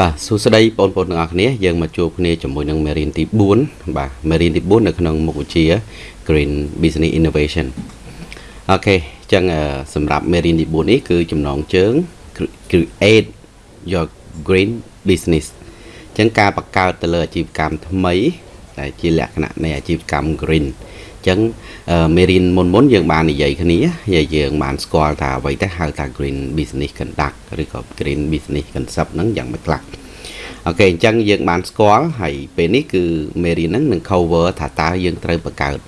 បាទសួស្តីបងប្អូនទាំងអស់គ្នាយើងមកជួបគ្នាជាមួយនឹងមេរៀនទី4បាទមេរៀនទី4នៅក្នុងមុខវិជ្ជា Green Business Innovation អូខេអញ្ចឹងសម្រាប់មេរៀនទី4នេះគឺចំណងជើង Create your Green Business អញ្ចឹងការបង្កើតទៅលើអាជីវកម្មថ្មីដែលជាលក្ខណៈនៃអាជីវកម្ម Green អញ្ចឹងមេរៀនមុនមុនយើងបាននិយាយគ្នាយើងបានស្គាល់ថាអ្វីទៅហៅថា green business conduct ឬក៏ green business concept ហ្នឹងយ៉ាងម៉េចខ្លះអូខេអញ្ចឹងយើងបានស្គាល់ហើយពេលនេះគឺមេរៀនហ្នឹងនឹង cover ថាតើយើងត្រូវបង្កើត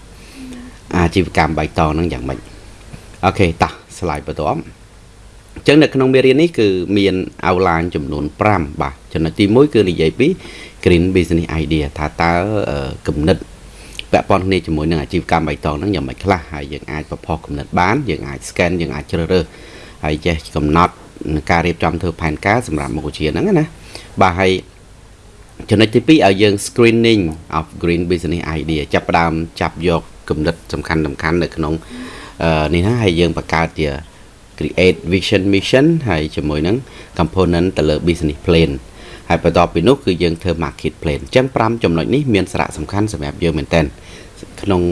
អាជីវកម្មបៃតងហ្នឹងយ៉ាងម៉េចអូខេតោះ slide បន្ទាប់អញ្ចឹងនៅក្នុងមេរៀននេះគឺមាន outline ចំនួន5បាទចំណុចទី1គឺនិយាយពី green business idea ថាតើគំនិត ពាក់ព័ន្ធគ្នាជាមួយនឹងអាជីវកម្មបៃតងហ្នឹងយ៉ាងម៉េចខ្លះហើយយើងអាចប្រផុសគំនិតបានយើងអាច scan យើងអាចជ្រើសរើសហើយចេះកំណត់ការរៀបចំធ្វើផែនការសម្រាប់មុខវិជ្ជាហ្នឹងណាបាទហើយចំណុចទី2ឲ្យយើង screening of green business idea ចាប់ផ្ដើមចាប់យកគំនិតសំខាន់សំខាន់នៅក្នុងនេះណាហើយយើងបង្កើតជា create vision mission ហើយជាមួយនឹង component ទៅលើ business plan ហើយបន្ទាប់ពីនោះគឺយើងធ្វើ market plan អញ្ចឹង5ចំណុចនេះមានសារៈសំខាន់សម្រាប់យើងមែនតើក្នុង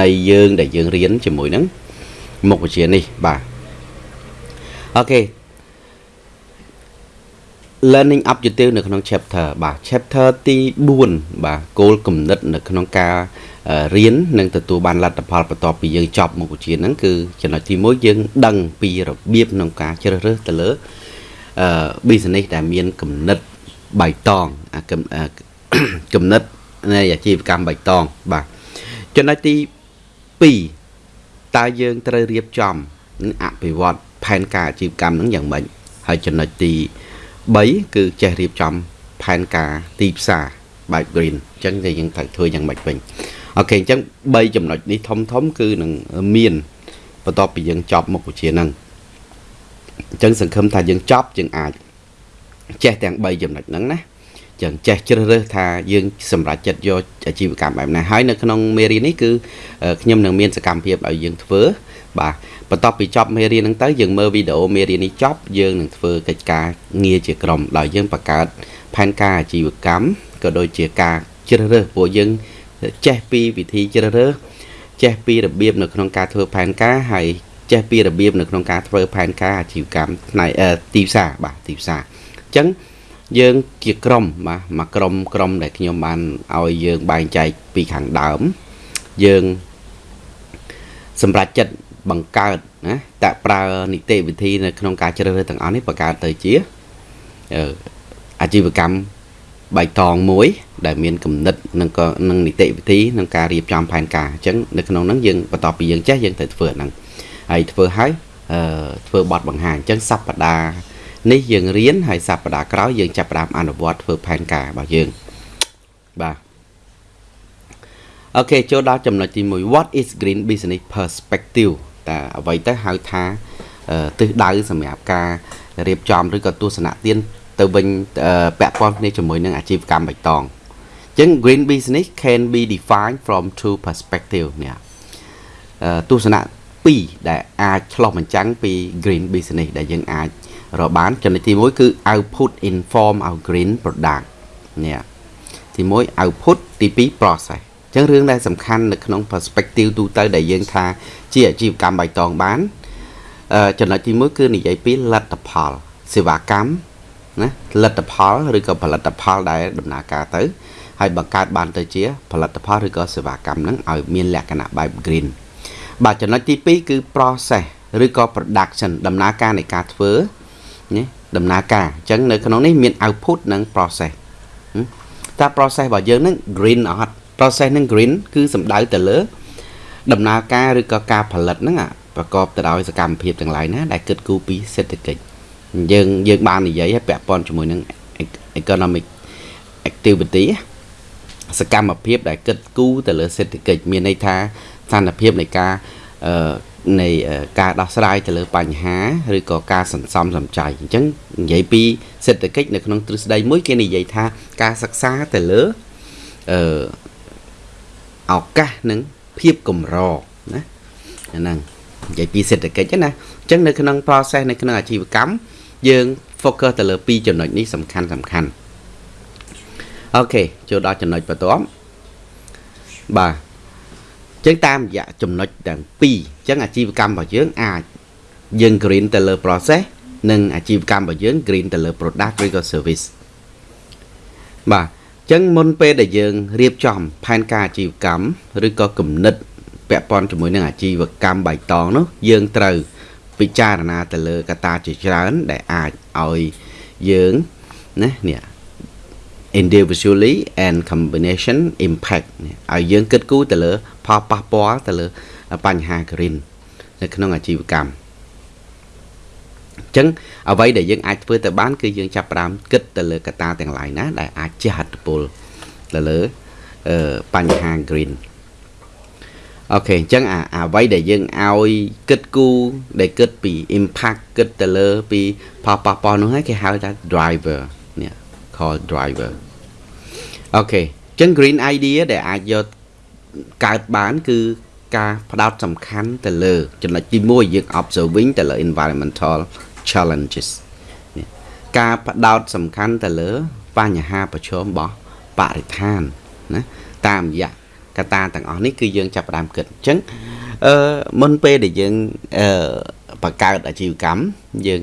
នៃយើងដែលយើងរៀនជាមួយនឹងមុខវិជ្ជានេះបាទអូខេ learning objective នៅក្នុង chapter បាទ chapter ទី4បាទគោលគំនិត នៅក្នុងការរៀននិងទទួលបានលទ្ធផលបន្ទាប់ពីយើងចប់មុខវិជ្ជាហ្នឹងគឺចំណុចទី1យើងដឹងពីរបៀបក្នុងការជ្រើសរើសទៅលើអឺ business ដែលមានគំនិត បៃតងអាគំនិតនៃអាជីវកម្មបៃតងបាទចំណុចទី2តើយើងត្រូវរៀបចំអភិវឌ្ឍផែនការអាជីវកម្មនឹងយ៉ាងម៉េចហើយចំណុចទី3គឺចេះរៀបចំផែនការទីផ្សារបែប green អញ្ចឹងតែយើងត្រូវធ្វើយ៉ាងម៉េចវិញអូខេអញ្ចឹង3ចំណុចនេះធំធំគឺនឹងមានបន្ទាប់ពីយើងចប់មុខវិជ្ជាហ្នឹងអញ្ចឹងសង្ឃឹមថាយើងចប់យើងអាច ចេះទាំង3ចំណុចហ្នឹងណាចឹងចេះជ្រើសរើសថាយើងសម្រេចចិត្តយកអាជីវកម្មបែបណាហើយនៅក្នុងមេរៀននេះគឺខ្ញុំនឹងមានសកម្មភាពឲ្យយើងធ្វើបាទបន្ទាប់ពីចប់មេរៀនហ្នឹងទៅយើងមើលវីដេអូមេរៀននេះចប់យើងនឹងធ្វើកិច្ចការងារជាក្រុមដោយយើងបង្កើតផែនការអាជីវកម្មក៏ដូចជាការជ្រើសរើសពួកយើងចេះពីវិធីជ្រើសរើសចេះពីរបៀបនៅក្នុងការធ្វើផែនការហើយចេះពីរបៀបនៅក្នុងការធ្វើផែនការអាជីវកម្មផ្នែកទីផ្សារបាទទីផ្សារអញ្ចឹងយើងជាក្រុមបាទមួយក្រុមក្រុមដែលខ្ញុំបានឲ្យយើងបែងចែកពីខាងដើមយើងសម្រាប់ចិត្តបង្កើតណាតប្រើនីតិវិធីនៅក្នុងការជ្រើសរើសទាំងអស់នេះបង្កើតទៅជាអាជីវកម្មបៃតងមួយ ដែលមានគំនិតនិងក៏នឹងនីតិវិធីក្នុងការរៀបចំផែនការអញ្ចឹងនៅក្នុងហ្នឹងយើងបន្ទាប់ពីយើងចេះយើងត្រូវធ្វើហ្នឹងហើយធ្វើឲ្យអឺធ្វើបទបង្ហាញអញ្ចឹងសប្តាហ៍ នេះយើងរៀនហើយសប្តាហ៍ក្រោយយើងចាប់ផ្ដើមអនុវត្តធ្វើផែនការរបស់យើងបាទអូខេចូលដល់ចំណុចទី1 what is green business perspective តើអ្វីទៅហៅថាទិសដៅសម្រាប់ការរៀបចំឬក៏ទស្សនៈទានទៅវិញពាក់ព័ន្ធគ្នាជាមួយនឹងអាជីវកម្មបៃតងអញ្ចឹង green business can be defined from two perspective នេះទស្សនៈពីរដែលអាចឆ្លុះបញ្ចាំងពី green business ដែលយើងអាច រកបានចំណុចទី1គឺ output in form of green product នេះទី1 output ទី2 process អញ្ចឹងរឿងដែលសំខាន់នៅក្នុង perspective ទូទៅដែលយើងថាជាអាជីវកម្មបៃតងបានចំណុចទី1គឺនិយាយពីលទ្ធផលសេវាកម្មណាលទ្ធផលឬក៏ផលិតផលដែលដំណើរការទៅហើយបង្កើតបានទៅជាផលិតផលឬក៏សេវាកម្មហ្នឹងឲ្យមានលក្ខណៈបែប green បាទចំណុចទី2គឺ process ឬក៏ production ដំណើរការនៃការធ្វើ ណាដំណើរការអញ្ចឹងនៅក្នុងនេះមាន output និង process តើ process របស់យើងហ្នឹង green អត់ process ហ្នឹង green គឺសំដៅទៅលើ ដំណើរការឬក៏ការផលិតហ្នឹងប្រកបទៅដោយសកម្មភាពទាំងឡាយណាដែលគិតគូរពីសេដ្ឋកិច្ចយើងយើងបាននិយាយឲ្យពាក់ព័ន្ធជាមួយនឹង economic activity សកម្មភាពដែលគិតគូរទៅលើសេដ្ឋកិច្ចមានន័យថាស្ថានភាពនៃការអឺ នៃការដោះស្រាយទៅលើបញ្ហាឬក៏ការសន្សំសំចៃអញ្ចឹងនិយាយពីសេដ្ឋកិច្ចនៅក្នុងទ្រឹស្ដីមួយគេនិយាយថាការសិក្សាទៅលើអឺឱកាសនិងភាពកម្រណាហ្នឹងនិយាយពីសេដ្ឋកិច្ចណាអញ្ចឹងនៅក្នុង process នៅក្នុងអាជីវកម្មយើង focus ទៅលើពីរចំណុចនេះសំខាន់សំខាន់អូខេចូលដល់ចំណុចបន្ទាប់បាទ ចឹងតាមរយៈចំណុចទាំងពីរចឹងអាជីវកម្មរបស់យើងអាចយើង green ទៅលើ process និងអាជីវកម្មរបស់យើង green ទៅលើ product ឬក៏ service បាទចឹងមុនពេលដែលយើងរៀបចំផែនការអាជីវកម្មឬក៏គំនិតពាក់ព័ន្ធជាមួយនឹងអាជីវកម្មបៃតងនោះយើងត្រូវពិចារណាទៅលើកត្តាជាច្រើនដែលអាចឲ្យយើងណានេះ individually and combination impact ឲ្យយើងគិតគូរទៅលើ ផលប៉ះពាល់ទៅលើបញ្ហា green នៅក្នុងអាជីវកម្មអញ្ចឹងអ្វីដែលយើងអាចធ្វើទៅបានគឺយើងចាប់ផ្ដើមគិតទៅលើកត្តាទាំងឡាយណា ដែលអាចជះឥទ្ធិពលទៅលើបញ្ហា green Okay អញ្ចឹងអាអ្វីដែលយើងឲ្យគិតគូរដែលគិតពី impact គិតទៅលើ ពីផលប៉ះពាល់នោះហើយគេហៅថា driver នេះ call driver okay អញ្ចឹង green idea ដែលអាចយក កើតបាន គឺការផ្ដោតសំខាន់ទៅលើ ចំណុចទី1យើង observing ទៅលើ environmental challenges ការផ្ដោតសំខាន់ទៅលើ បញ្ហាប្រឈមរបស់បរិស្ថានណាតាមរយៈកត្តាទាំងអស់នេះគឺយើងចាប់ផ្ដើមគិតអញ្ចឹងអឺមុនពេលដែលយើងអឺបង្កើតអាជីវកម្មយើង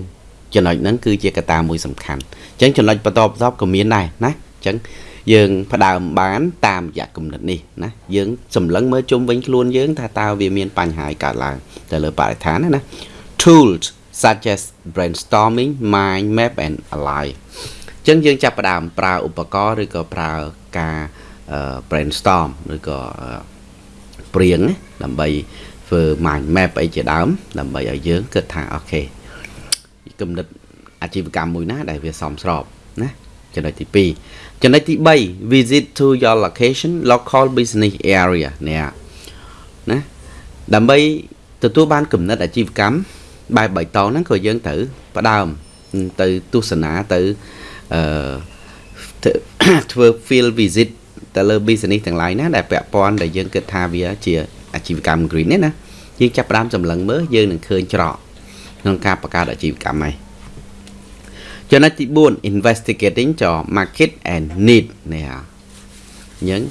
ចំណុចហ្នឹងគឺជាកត្តាមួយសំខាន់អញ្ចឹងចំណុចបន្តបន្ទាប់ក៏មានដែរណាអញ្ចឹង យើងផ្ដើមបានតាមរយៈគំនិតនេះណាយើងសម្លឹងមើលជុំវិញខ្លួនយើង ថាតើវាមានបញ្ហាកើតឡើងទៅលើបរិស្ថានណា tools such as brainstorming mind map and ally អញ្ចឹងយើងចាប់ផ្ដើមប្រើឧបករណ៍ឬក៏ប្រើការ brainstorm ឬក៏ព្រៀងដើម្បីធ្វើ mind map អីជាដើម ដើម្បីឲ្យយើងគិតថាអូខេគំនិតអាជីវកម្មមួយណាដែលវាសមស្របណា ចំណុចទី2ចំណុចទី3 visit to your location local business area នេះណាដើម្បីទទួលបានគំនិតអាជីវកម្មបែបបៃតងហ្នឹងក៏យើងត្រូវផ្ដើមទៅទស្សនាទៅអឺធ្វើ field visit ទៅលើ business ទាំង lain ណាដែលពាក់ព័ន្ធដែលយើងគិតថាវាជាអាជីវកម្ម green នេះណាយើងចាប់ផ្ដើមសម្លឹងមើលយើងនឹងឃើញច្រកក្នុងការបង្កើតអាជីវកម្មហ្នឹង ចំណុចទី4 investigating ច market and need នេះអញ្ចឹង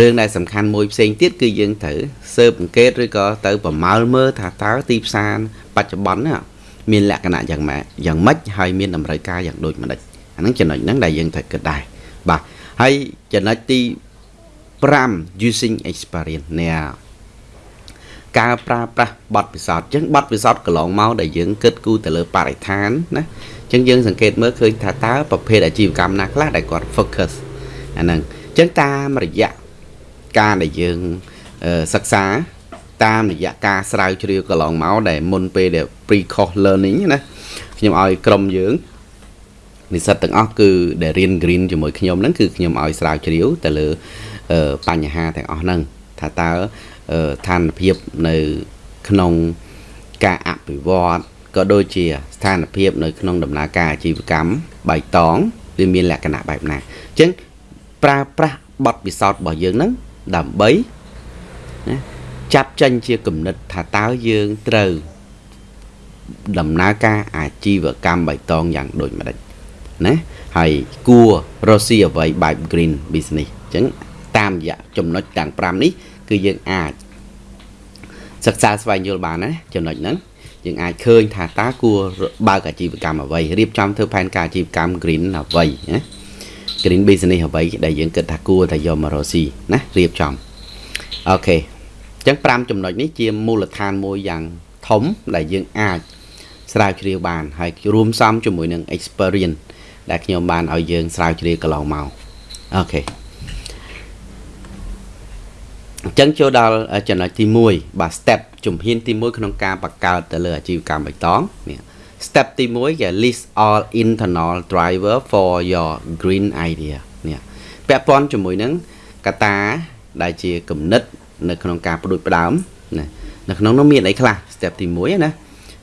រឿងដែលសំខាន់មួយផ្សេងទៀតគឺយើងត្រូវស៊ើបអង្កេតឬក៏ទៅប្រមាលមើលថាតើទីផ្សារបច្ចុប្បន្នមានលក្ខណៈយ៉ាងម៉េចយ៉ាងម៉េចហើយមានតម្រូវការយ៉ាងដូចម្ដេចអាហ្នឹងចំណុចហ្នឹងដែលយើងត្រូវគិតដែរបាទហើយចំណុចទី5 using experience នេះការប្រើប្រាស់បទពិសោធន៍អញ្ចឹងបទពិសោធន៍កន្លងមកដែលយើងគិតគូរទៅលើបរិស្ថានណាអញ្ចឹងយើងសង្កេតមើលឃើញថាតើប្រភេទអាជីវកម្មណាខ្លះដែលគាត់ focus អាហ្នឹងអញ្ចឹងតាមរយៈការដែលយើងសិក្សាតាមរយៈការស្រាវជ្រាវកន្លងមកដែលមុនពេលដែល pre course learning ណាខ្ញុំឲ្យក្រុមយើងនិស្សិតទាំងអស់គឺដែលរៀន green ជាមួយខ្ញុំហ្នឹងគឺខ្ញុំឲ្យស្រាវជ្រាវទៅលើបញ្ហាទាំងអស់ហ្នឹងថាតើឋានភាពនៅក្នុងការអភិវឌ្ឍ ក៏ដូចជាស្ថានភាពនៅក្នុងដំណើរការអាជីវកម្មបៃតងវាមានលក្ខណៈបែបណាអញ្ចឹងប្រើប្រាស់បទពិសោធន៍របស់យើងហ្នឹងដើម្បីណាចាប់ចេញជាគំនិតថាតើយើងត្រូវដំណើរការអាជីវកម្មបៃតងយ៉ាងដូចម្ដេចណាហើយគួររកស៊ីអ្វីបែប green business អញ្ចឹងតាមរយៈចំណុចទាំង5នេះ គឺយើងអាចសិក្សាស្វែងយល់បានណាចំណុចហ្នឹង យើងអាចឃើញថាតើគួរបើកអាជីវកម្មអ្វីរៀបចំធ្វើផែនការអាជីវកម្ម green អ្វីណា green business អ្វីដែលយើងគិតថាគួរតែយកមករកស៊ីណារៀបចំអូខេអញ្ចឹង5ចំណុចនេះជាមូលដ្ឋានមួយយ៉ាងធំដែលយើងអាចស្រាវជ្រាវបានហើយរួមផ្សំជាមួយនឹង experience ដែលខ្ញុំបានឲ្យយើងស្រាវជ្រាវកន្លងមកអូខេ អញ្ចឹងចូលដល់ចំណុចទី1បាទ step ជំហានទី1ក្នុងការបង្កើតទៅលើអាជីវកម្មបៃតងនេះ step ទី1គេ list all internal driver for your green idea នេះពាក់ព័ន្ធជាមួយនឹងកតាដែលជាគំនិត នៅក្នុងការផ្ដួចផ្ដើមណានៅក្នុងនោះមានអីខ្លះ step ទី1ណា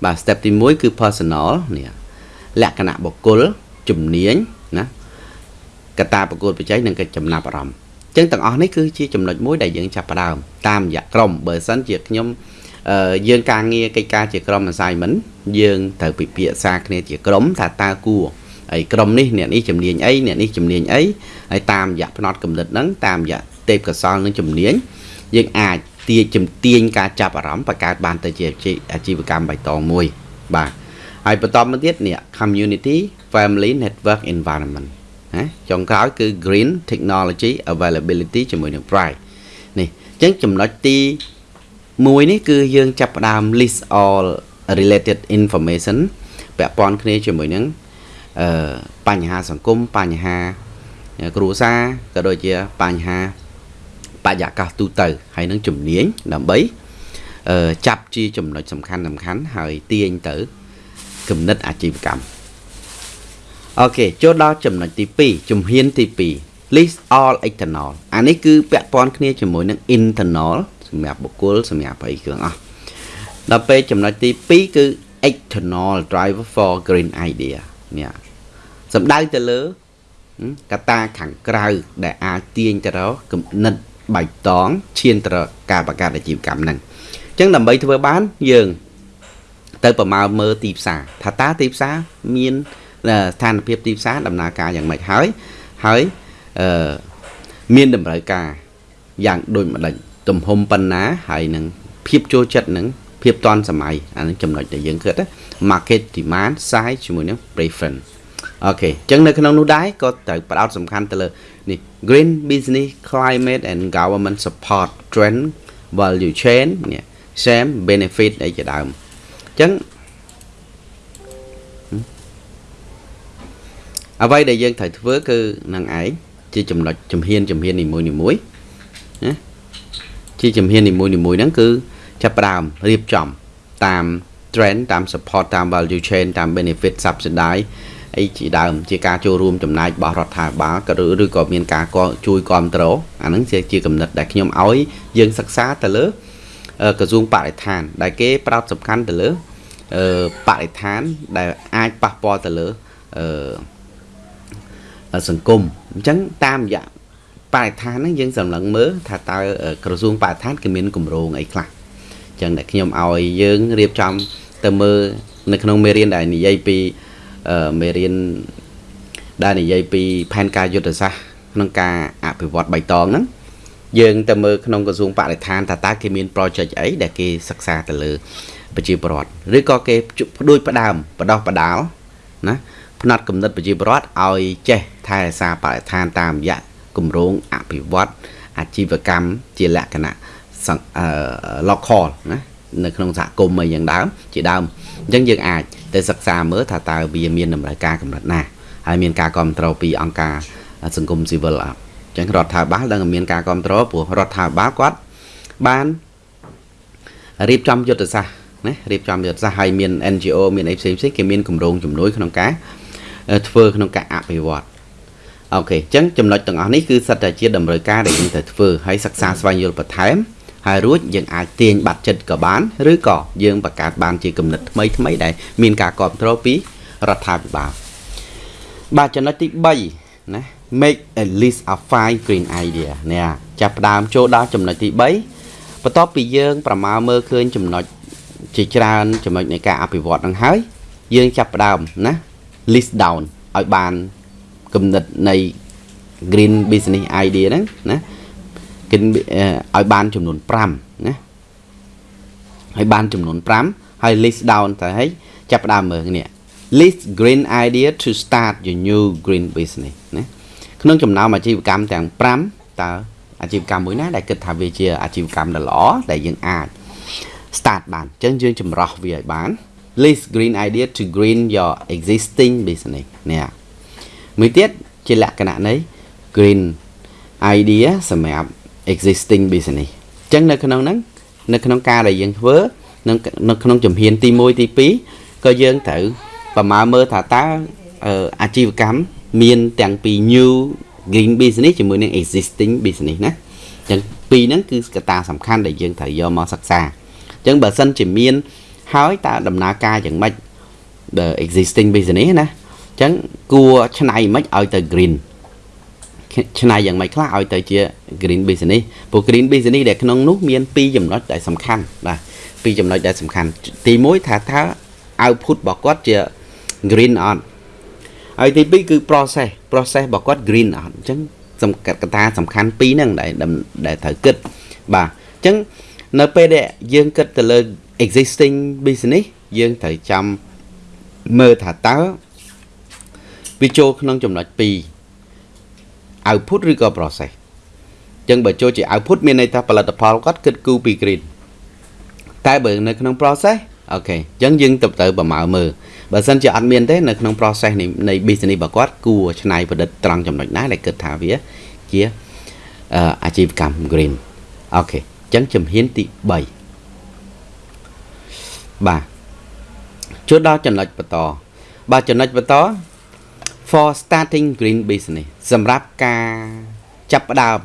បាទ step ទី1គឺ personal នេះលក្ខណៈបុគ្គលជំនាញណាកតាប្រកួតប្រជែងនិងកិច្ចចំណាប់អារម្មណ៍ ចឹងទាំងអស់នេះគឺជាចំណុចមួយដែលយើងចាប់ផ្ដើមតាមរយៈក្រុមបើសិនជាខ្ញុំអឺយើងការងារកិច្ចការជាក្រុម assignment យើងត្រូវពិភាក្សាគ្នាជាក្រុមថាតើគួរហើយក្រុមនេះអ្នកនេះជំនាញអីអ្នកនេះជំនាញអីហើយតាមរយៈផ្នត់កំណត់ហ្នឹងតាមរយៈទេពកសលនិងជំនាញយើងអាចទាញជំទាញការចាប់អារម្មណ៍បង្កើតបានទៅជាអាជីវកម្មបៃតងមួយបាទហើយបន្តមកទៀតនេះ community family network environment ណាចុងក្រោយគឺ green technology availability ជាមួយនឹង price នេះអញ្ចឹងចំណុចទី1នេះគឺយើងចាប់ផ្ដើម list all related information ពាក់ព័ន្ធគ្នាជាមួយនឹងអឺបញ្ហាសង្គមបញ្ហាគ្រួសារក៏ដូចជាបញ្ហាបរិយាកាសទូទៅហើយនឹងជំនាញដើម្បីអឺចាប់ជាចំណុចសំខាន់សំខាន់ហើយទាញទៅគំនិតអាជីវកម្ម អូខេចូលដល់ចំណុចទី2ជំហានទី2 list all external អានេះគឺពាក់ព័ន្ធគ្នាជាមួយនឹង internal សម្រាប់បុគ្គលសម្រាប់អីគ្រឿងអស់ដល់ពេលចំណុចទី2គឺ external driver for green idea នេះសំដៅទៅលើកត្តាខាងក្រៅ ដែលអាចទាញទៅរកគំនិតបៃតងឈានទៅរកការបង្កើតអាជីវកម្មហ្នឹងអញ្ចឹងដើម្បីធ្វើបានយើង ទៅប្រមាណមើលទីផ្សារថាតើទីផ្សារមាន ស្ថានភាពទីផ្សារដំណើរការយ៉ាងម៉េចហើយហើយអឺមានតម្រូវការយ៉ាងដូចម្ដេចទំហំប៉ុណ្ណាហើយនឹងភាពចូលចិត្តនឹងភាពតាន់សម័យអានឹងចំណុចដែលយើងគិត market demand size ជាមួយនឹង preference អូខេអញ្ចឹងនៅក្នុងនោះដែរក៏ត្រូវផ្ដោតសំខាន់ទៅលើនេះ green business climate and government support trend value chain នេះ share benefit អីជាដើមអញ្ចឹង អ្វីដែលយើងត្រូវធ្វើគឺនឹងឯងជាចំណុចជំហានជំហាននីមួយនីមួយណាជាជំហាននីមួយនីមួយហ្នឹងគឺចាប់ផ្ដើមរៀបចំតាម trend តាម support តាម value chain តាម benefit subsidize អីជាដើមជាការចូលរួមចំណាយរបស់រដ្ឋាភិបាលក៏ឬក៏មានការជួយគ្រប់គ្រងអាហ្នឹងជាកំណត់ដែលខ្ញុំឲ្យយើងសិក្សាទៅលើក្រសួងបរិស្ថាន ដែលគេផ្ដោតសំខាន់ទៅលើបរិស្ថានដែលអាចប៉ះពាល់ទៅលើ សង្គមអញ្ចឹងតាមរយៈបរិស្ថានហ្នឹងយើងសម្លឹងមើលថាតើក្រសួងបរិស្ថានគេមានគម្រោងអីខ្លះអញ្ចឹងតែខ្ញុំឲ្យយើងរៀបចំទៅមើលនៅក្នុងមេរៀនដែលនិយាយពីមេរៀនដែលនិយាយពីផែនការយុទ្ធសាស្ត្រក្នុងការអភិវឌ្ឍបៃតងហ្នឹងយើងទៅមើលក្នុងក្រសួងបរិស្ថានថាតើគេមាន project អីដែលគេសិក្សាទៅលើ ប្រជាពលរដ្ឋឬក៏គេផ្ដួចផ្ដើមបដោះបដាលណា ផ្នែកកំណត់ប្រជាពលរដ្ឋឲ្យចេះថែរក្សាបរិស្ថានតាមរយៈគម្រោងអភិវឌ្ឍអាជីវកម្មជាលក្ខណៈអឺ local ណានៅក្នុងសហគមន៍អីយ៉ាងដើមជាដើមអញ្ចឹងយើងអាចទៅសិក្សាមើលថាតើវាមានតម្រូវការកម្រិតណាហើយមានការគ្រប់គ្រងពីអង្គការសង្គមស៊ីវិលអត់អញ្ចឹងរដ្ឋាភិបាលដឹងមានការគ្រប់គ្រងព្រោះរដ្ឋាភិបាលគាត់បានរៀបចំយុទ្ធសាស្ត្រណារៀបចំយុទ្ធសាស្ត្រហើយមាន NGO មានអីផ្សេងផ្សេងគេមានគម្រោងជំនួយក្នុងការ ធ្វើក្នុងការអភិវឌ្ឍអូខេអញ្ចឹងចំណុចទាំងអស់នេះគឺសិតតែជាតម្រូវការដែលយើងត្រូវធ្វើហើយសិក្សាស្វែងយល់បន្ថែមហើយរួចយើងអាចទាញបាត់ចិត្តក៏បានឬក៏យើងបង្កើតបានជាគំនិតថ្មីថ្មីដែលមានការគ្រប់គ្រងពីរដ្ឋាភិបាលបាទចំណុចទី3ណា make a list of five green idea នេះចាប់ផ្ដើមចូលដល់ចំណុចទី3បន្ទាប់ពីយើងប្រមាលមើលឃើញចំណុចជាច្រើនចំណុចនៃការអភិវឌ្ឍនឹងហើយយើងចាប់ផ្ដើមណា list down ឲ្យបានគំនិតនៃ green business idea ហ្នឹងណាគេឲ្យបានចំនួន5ណាឲ្យបានចំនួន5ហើយ list down ទៅឲ្យចាប់ផ្ដើមមើលនេះ list green idea to start your new green business ណាក្នុងចំណោមអាជីវកម្មទាំង5តើអាជីវកម្មមួយណាដែលគិតថាវាជាអាជីវកម្មដ៏ល្អដែលយើងអាច start បានអញ្ចឹងយើងចម្រោះវាឲ្យបាន list green idea to green your existing business នេះមួយទៀតជាលក្ខណៈនៃ green idea សម្រាប់ existing business អញ្ចឹងនៅក្នុងហ្នឹងនៅក្នុងការដែលយើងធ្វើនៅនៅក្នុងជំហានទី1ទី2ក៏យើងត្រូវប្រមាណមើលថាតើអាជីវកម្មមានទាំងពី new green business ជាមួយនឹង existing business ណាអញ្ចឹងពីរហ្នឹងគឺកត្តាសំខាន់ដែលយើងត្រូវយកមកសិក្សាអញ្ចឹងបើសិនជាមាន ហើយតើដំណើរការយ៉ាងម៉េច the existing business ណាអញ្ចឹងគួរឆ្នៃមិនឲ្យទៅ green ឆ្នៃយ៉ាងម៉េចខ្លះឲ្យទៅជា green business ព្រោះ green business ដែលក្នុងនោះមាន2ចំណុចដែលសំខាន់បាទពីរចំណុចដែលសំខាន់ទី1ថាថា output របស់គាត់ជា green អត់ហើយទី2គឺ process process របស់គាត់ green អត់អញ្ចឹងសំកាត់កតាសំខាន់ពីរហ្នឹងដែលដែលត្រូវគិតបាទអញ្ចឹងនៅពេលដែលយើងគិតទៅលើ existing business យើងត្រូវចាំមើលថាតើវាចូលក្នុងចំណុច2 output ឬក៏ process អញ្ចឹងបើចូលជា output មានន័យថាផលិតផលគាត់គិតគូរពី green តែបើនៅក្នុង process អូខេអញ្ចឹងយើងទៅទៅប្រមាណមើលបើសិនជាអត់មានទេនៅក្នុង process នៃនៃ business របស់គាត់គួរច្នៃប្រឌិតត្រង់ចំណុចណាដែលគិតថាវាជាអាជីវកម្ម green អូខេអញ្ចឹងជំហានទី3 បាទចូលដល់ចំណុចបន្តបាទចំណុចបន្ត for starting green business សម្រាប់ការចាប់ផ្ដើម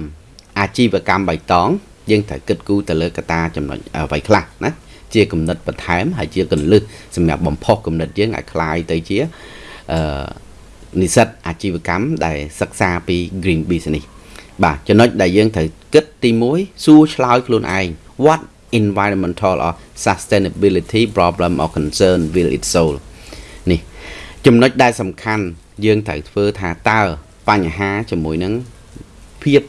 អាជីវកម្មបៃតងយើងត្រូវគិតគូរទៅលើកត្តាចំណុចអ្វីខ្លះណាជាគំនិតបន្ថែមហើយជាកលឹះសម្រាប់បំផុសគំនិតយើងឲ្យคลายទៅជាអឺនិស្សិតអាជីវកម្មដែលសិក្សាពី green business បាទចំណុចដែលយើងត្រូវគិតទី1សួរឆ្លើយខ្លួនឯង what environmental or sustainability problem or concern will it solve នេះចំណុចដែលសំខាន់យើងត្រូវធ្វើថាតើបញ្ហាជាមួយនឹងភាព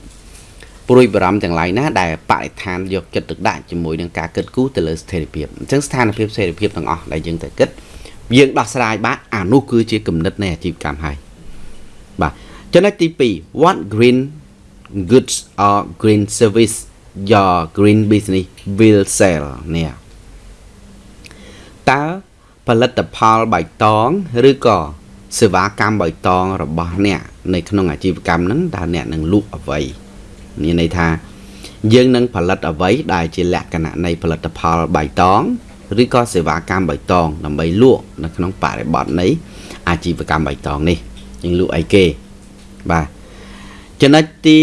ព្រួយបារម្ភទាំងឡាយណាដែលបរិស្ថានយកចិត្តទុកដាក់ជាមួយនឹងការគិតគូរទៅលើស្ថិរភាពអញ្ចឹងស្ថានភាពស្ថិរភាពទាំងអស់ដែលយើងត្រូវគិតយើងដោះស្រាយបានអានោះគឺជាគំនិតនៃអាជីវកម្មហើយបាទចំណុចទី2 what green goods or green service your green business will sell នេះតើផលិតផលបៃតងឬក៏សេវាកម្មបៃតងរបស់អ្នកនៅក្នុងអាជីវកម្មហ្នឹងតើអ្នកនឹងលក់អ្វីមានន័យថា យើងនឹងផលិតអ្វីដែលជាលក្ខណៈនៃផលិតផលបៃតងឬក៏សេវាកម្មបៃតងដើម្បីលក់នៅក្នុងបរិបទនៃអាជីវកម្មបៃតងនេះយើងលក់អីគេបាទចំណុចទី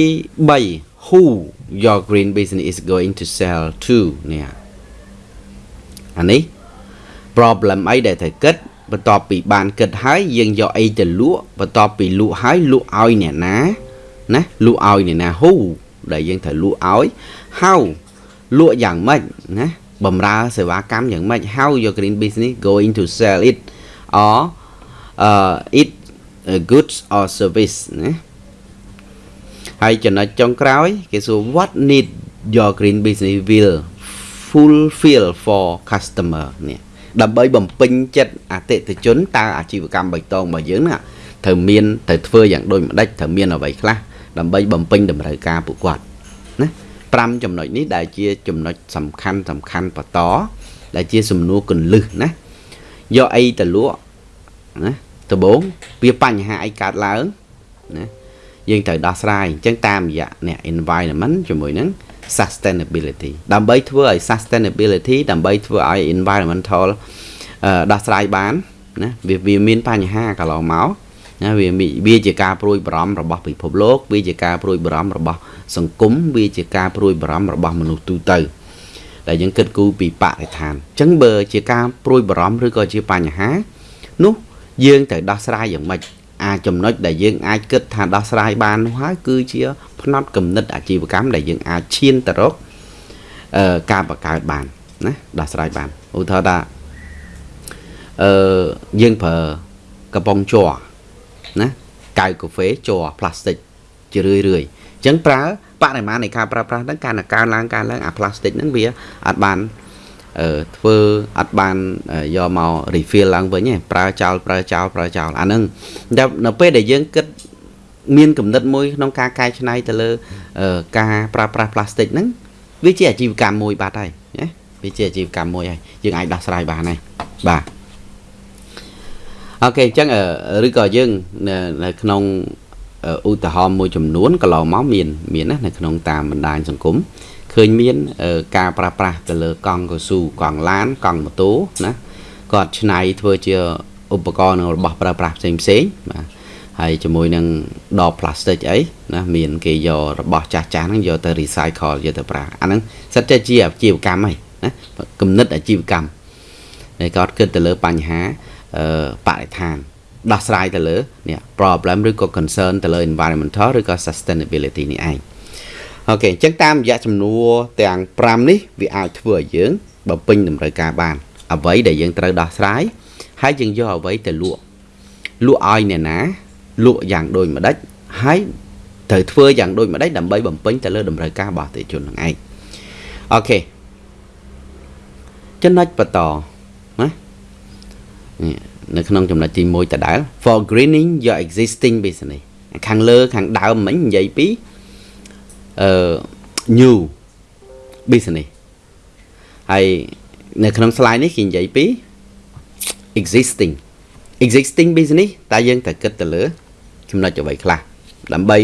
3 who your green business is going to sell to នេះអានេះ problem អីដែលត្រូវគិតបន្ទាប់ពីបានគិតហើយយើងយកអីទៅលក់បន្ទាប់ពីលក់ហើយលក់ឲ្យអ្នកណាណាលក់ឲ្យអ្នកណា who ដែលយើងត្រូវលក់ឲ្យ how លក់យ៉ាងម៉េចណាបំរើសេវាកម្មយ៉ាងម៉េច how your green business going to sell it or uh it uh, goods or service ណា ហើយចំណុចចុងក្រោយ គេសួរ what need your green business will fulfill for customer នេះដើម្បីបំពេញចិត្តអតិថិជនតើអាជីវកម្មបៃតងរបស់យើងណាត្រូវមានត្រូវធ្វើយ៉ាងដូចម្ដេចត្រូវមានអ្វីខ្លះដើម្បីបំពេញតម្រូវការពួកគាត់ណា5ចំណុចនេះដែលជាចំណុចសំខាន់សំខាន់បន្តដែលជាសំណួរកន្លឹះណាយកអីទៅលក់ណាដំបូងវាបញ្ហាអីកើតឡើងណា យើងត្រូវដោះស្រាយអញ្ចឹងតាមរយៈអ្នក environment ជាមួយនឹង sustainability ដើម្បីធ្វើឲ្យ sustainability ដើម្បីធ្វើឲ្យ environmental ដោះស្រាយបានណាវាមានបញ្ហាកន្លងមកណាវាវាជាការព្រួយបារម្ភរបស់ពិភពលោកវាជាការព្រួយបារម្ភរបស់សង្គមវាជាការព្រួយបារម្ភរបស់មនុស្សទូទៅដែលយើងគិតគូរពីបរិស្ថានអញ្ចឹងបើជាការព្រួយបារម្ភឬក៏ជាបញ្ហានោះយើងត្រូវដោះស្រាយយ៉ាងម៉េច អាចចំណុចដែលយើងអាចគិតថាដោះស្រាយបាននោះហើយគឺជាផ្នត់គំនិតអាជីវកម្មដែលយើងអាចឈានទៅរកអឺការបង្កើតបានណាដោះស្រាយបានឧទាហរណ៍ថាអឺយើងប្រើកំប៉ុងជ័រណាកៅកាហ្វេជ័រផ្លាស្ទិកជារឿយរឿយអញ្ចឹងប្រើបរិមាណនៃការប្រើប្រាស់ហ្នឹងការកើនឡើងកើនឡើងអាផ្លាស្ទិកហ្នឹងវាអត់បានអឺ ធ្វើអត់បានយកមក refill ឡើងវិញទេប្រើចោលប្រើចោលប្រើចោលអាហ្នឹងតែនៅពេលដែលយើងគិតមានគំនិតមួយក្នុងការកែច្នៃទៅលើការប្រើប្រាស់ផ្លាស្ទិកហ្នឹងវាជាអាជីវកម្មមួយបាត់ហើយណាវាជាអាជីវកម្មមួយហើយយើងអាចដោះស្រាយបានហើយបាទអូខេអញ្ចឹងឬក៏យើងនៅក្នុងឧទាហរណ៍មួយចំនួនកន្លងមកមានមានណានៅក្នុងតាមបណ្ដាញសង្គម ឃើញមានការប្រើប្រាស់ទៅលើកង់កស៊ូកង់ឡានកង់ម៉ូតូណាគាត់ឆ្នៃធ្វើជាឧបករណ៍នឹងរបស់ប្រើប្រាស់ផ្សេងផ្សេងបាទហើយជាមួយនឹងដបផ្លាស្ទិកអីណាមានគេយករបស់ចាស់ចាស់ហ្នឹងយកទៅ recycle យកទៅប្រើអាហ្នឹងសិតតែជាអាជីវកម្មហើយណាគំនិតអាជីវកម្មហើយគាត់គិតទៅលើបញ្ហាអឺបរិស្ថានដោះស្រាយទៅលើនេះ problem ឬក៏ concern ទៅលើ environmental ឬក៏ sustainability នេះឯង អូខេអញ្ចឹងតាមរយៈចំនួនទាំង5នេះវាអាចធ្វើឲ្យយើងបំពេញតម្រូវការបាន អ្វីដែលយើងត្រូវដោះស្រាយហើយយើងយកអ្វីទៅលក់លក់ឲ្យអ្នកណាលក់យ៉ាងដូចម្ដេចហើយត្រូវធ្វើយ៉ាងដូចម្ដេចដើម្បីបំពេញទៅលើតម្រូវការរបស់អតិថិជននឹងឯងអូខេចំណុចបន្តណានៅក្នុងចំណុចទី1ដដែល for greening your existing business ខាងលើខាងដើមមិញនិយាយពី អឺ new business ហើយនៅក្នុង slide នេះគេនិយាយពី existing existing business តើយើងត្រូវគិតទៅលើ ចំណុចអ្វីខ្លះដើម្បី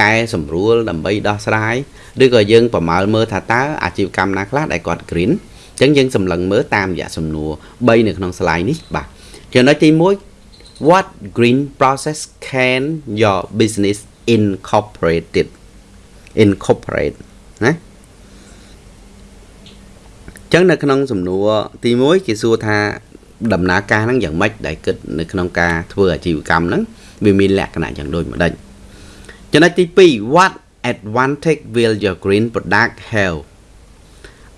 កែសម្រួលដើម្បីដោះស្រាយឬក៏យើងប្រមាលមើលថាតើអាជីវកម្មណាខ្លះដែលគាត់ green អញ្ចឹងយើងសម្លឹងមើលតាមរយៈសំណួរ3នៅក្នុង slide នេះបាទចំណុចទី1 what green process can your business incorporated incorporate ណាចឹងនៅក្នុងសំណួរទី1គេសួរថាដំណើរការហ្នឹងយ៉ាងម៉េចដែលគិតនៅក្នុងការធ្វើអាជីវកម្មហ្នឹងវាមានលក្ខណៈយ៉ាងដូចម្ដេចចំណុចទី2 what advantage will your green product have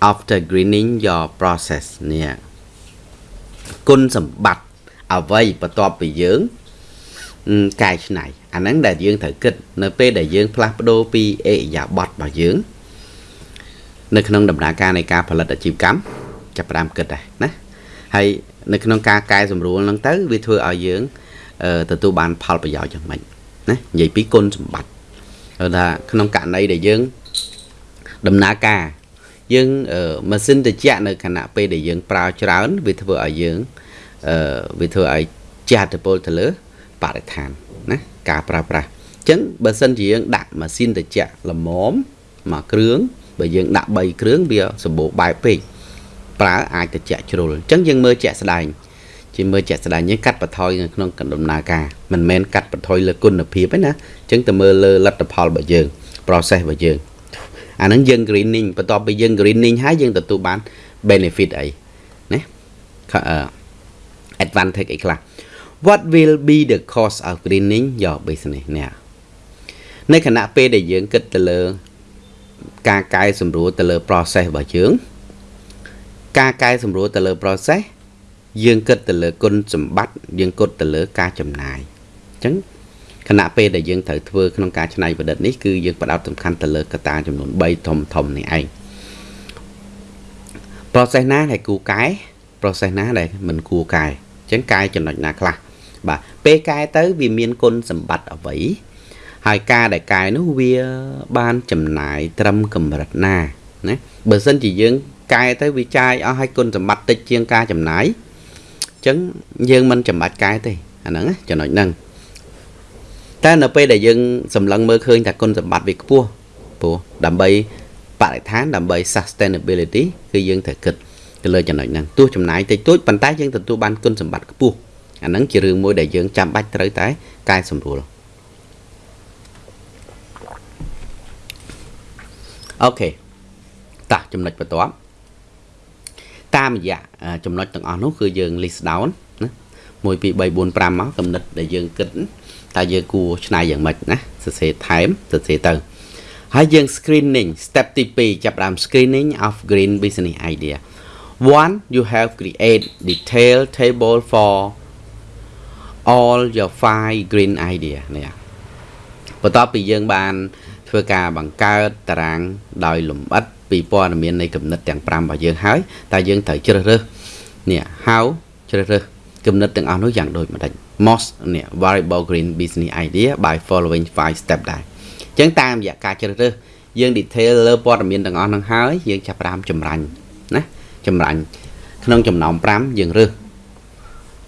after greening your process នេះគុណសម្បត្តិអ្វីបន្ទាប់ពីយើងកែច្នៃ អាហ្នឹងដែលយើងត្រូវគិតនៅពេលដែលយើងផ្លាស់ប្ដូរពីអេយ៉ាប័តរបស់យើង នៅក្នុងដំណើរការនៃការផលិតអាជីវកម្មចាប់ផ្ដើមគិតដែរណាហើយនៅក្នុងការកែសម្រួលហ្នឹងទៅវាធ្វើឲ្យយើងទទួលបានផលប្រយោជន៍យ៉ាងម៉េចណានិយាយពីគុណសម្បត្តិថាក្នុងករណីដែលយើងដំណើរការយើងម៉ាស៊ីនត្រជាក់នៅខណៈពេលដែលយើងប្រើច្រើនវាធ្វើឲ្យយើងអឺវាធ្វើឲ្យជះឥទ្ធិពលទៅលើបរិស្ថានណា ការប្រើប្រាស់អញ្ចឹងបើសិនជាយើងដាក់ម៉ាស៊ីនត្រជាក់ល្មមមួយគ្រឿងបើយើងដាក់3គ្រឿងវាសម្បូរបែបពេកប្រើអាចត្រជាក់ជ្រុលអញ្ចឹងយើងមើលជាក់ស្ដែងជាមើលជាក់ស្ដែងយើងកាត់បន្ថយនៅក្នុងដំណើរការមិនមែនកាត់បន្ថយលើគុណភាពទេណាអញ្ចឹងទៅមើលលើលទ្ធផលរបស់យើង process របស់យើងអាហ្នឹងយើង greening បន្ទាប់ពីយើង greening ហើយយើងទទួលបាន benefit អីណា advantage អីខ្លះ what will be the cost of greening your business នេះនៅខណៈពេលដែលយើងគិតទៅលើ ការកែសម្រួលទៅលើ process របស់យើងការកែសម្រួលទៅលើ process យើងគិតទៅលើគុណសម្បត្តិយើងគិតទៅលើការចំណាយអញ្ចឹងខណៈពេលដែលយើងត្រូវធ្វើក្នុងការច្នៃប្រឌិតនេះគឺយើងផ្ដោតសំខាន់ទៅលើកត្តាចំនួន3ធំធំនេះឯង process ណាដែលគួរកែ process ណាដែលមិនគួរកែអញ្ចឹងកែចំណុចណាខ្លះ បាទពេលកែទៅវាមានគុណសម្បត្តិអ្វីហើយការដែលកែនោះវាបានចំណាយត្រឹមកម្រិតណាណាបើសិនជាយើងកែទៅវាចាយអស់ឲ្យគុណសម្បត្តិតិចជាងការចំណាយអញ្ចឹងយើងមិនចាំបាច់កែទេអាហ្នឹងចំណុចហ្នឹងតែនៅពេលដែលយើងសម្លឹងមើលឃើញថាគុណសម្បត្តិវាខ្ពស់ព្រោះដើម្បីបរិស្ថានដើម្បី sustainability គឺយើងត្រូវគិតទៅលើចំណុចហ្នឹងទោះចំណាយតិចតួចប៉ុន្តែយើងទទួលបានគុណសម្បត្តិខ្ពស់ អាហ្នឹងជារឿងមួយដែលយើងចាំបាច់ត្រូវតែកែសម្រួលអូខេតោះចំណុចបន្ទាប់តាមរយៈចំណុចទាំងអស់នោះគឺយើង list down ណា1 2 3 4 5មកកំណត់ដែលយើងគិតតើយើងគួរឆ្នៃយ៉ាងម៉េចណាសរសេរថែមសរសេរទៅហើយយើង screening step ទី2ចាប់ផ្ដើម screening of green business idea one you have create detail table for all your five green idea នេះបន្ទាប់ពីយើងបាន ធ្វើការបង្កើតតារាងដោយលម្អិតពីព័ត៌មាននៃគំនិតទាំង5របស់យើងហើយតើយើងត្រូវជ្រើសរើសនេះ how ជ្រើសរើសគំនិតទាំងអស់នោះយ៉ាងដូចម្ដេច most នេះ variable green business idea by following 5 step ដែរអញ្ចឹងតាមរយៈការជ្រើសរើសយើង detail លើព័ត៌មានទាំងអស់ហ្នឹងហើយយើងចាប់ផ្ដើមចម្រាញ់ណាចម្រាញ់ក្នុងចំណោម5យើងរើស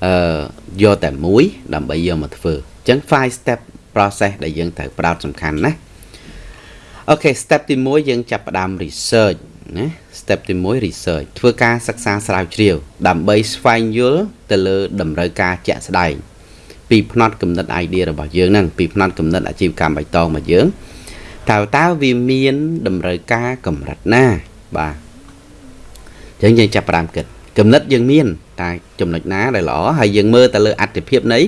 អឺយកតែមួយ ដើម្បីយកមកធ្វើអញ្ចឹង5 step process ដែលយើងត្រូវផ្ដោតសំខាន់ណាអូខេ step ទី1យើងចាប់ផ្ដើម research ណា step ទី1 research ធ្វើការសិក្សាស្រាវជ្រាវ ដើម្បីស្វែងយល់ទៅលើតម្រូវការជាក់ស្ដែងពីផ្នត់គំនិត idea របស់យើងហ្នឹងពីផ្នត់គំនិតអាជីវកម្មបៃតងរបស់យើងតើតើវាមានតម្រូវការកម្រិតណាបាទអញ្ចឹងយើងចាប់ផ្ដើមគិតគំនិតយើងមាន តែចំណុចណាដែលល្អហើយយើងមើលទៅលើអត្ថិភាពនៃ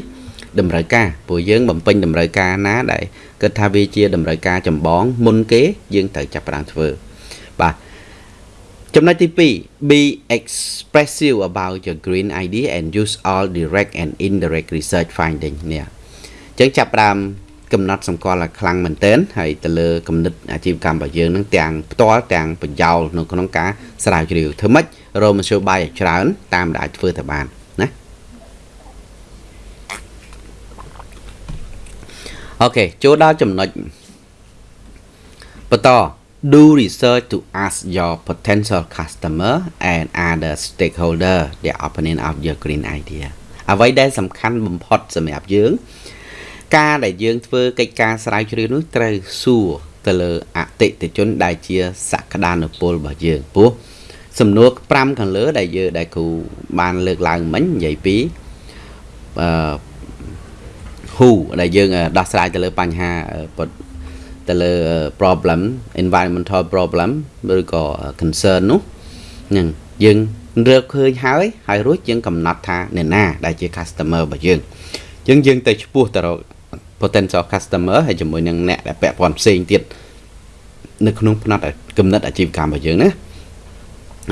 តម្រូវការព្រោះយើងបំពេញតម្រូវការណាដែលគិតថាវាជាតម្រូវការចម្បងមុនគេយើងត្រូវចាប់ផ្ដើមធ្វើបាទចំណុចទី2 be expressive about your green idea and use all direct and indirect research finding នេះអញ្ចឹងចាប់ផ្ដើមកំណត់សម្គាល់ឲ្យខ្លាំងមែនទែនហើយទៅលើគំនិតអាជីវកម្មរបស់យើងនឹងទាំងផ្ទាល់ទាំងបញ្យោលនៅក្នុងការស្រាវជ្រាវធ្វើម៉េច រកមធ្យោបាយឲ្យច្រើន តាមដែលអាចធ្វើទៅបានណាអូខេចូលដល់ចំណុចបន្ត do research to ask your potential customer and other stakeholder their opinion of your green idea អ្វីដែលសំខាន់បំផុតសម្រាប់យើង ការដែលយើងធ្វើកិច្ចការស្រាវជ្រាវនោះត្រូវសួរទៅលើអតិថិជនដែលជាសក្តានុពលរបស់យើងព្រោះ សំណួរ5ខាងលើ ដែលយើងដែលគ្រូបានលើកឡើងមិញនិយាយពីអឺ who ដែលយើងដោះស្រាយទៅលើបញ្ហាទៅលើ problem environmental problem ឬក៏ concern នោះហ្នឹងយើងរកឃើញហើយហើយរួចយើងកំណត់ថាអ្នកណា ដែលជា customer របស់យើងអញ្ចឹងយើងទៅឈ្មោះទៅរក potential customer ហើយជាមួយនឹងអ្នកដែលពាក់ព័ន្ធផ្សេងទៀតនៅក្នុងផ្នែកកំណត់អាជីវកម្មរបស់យើងណា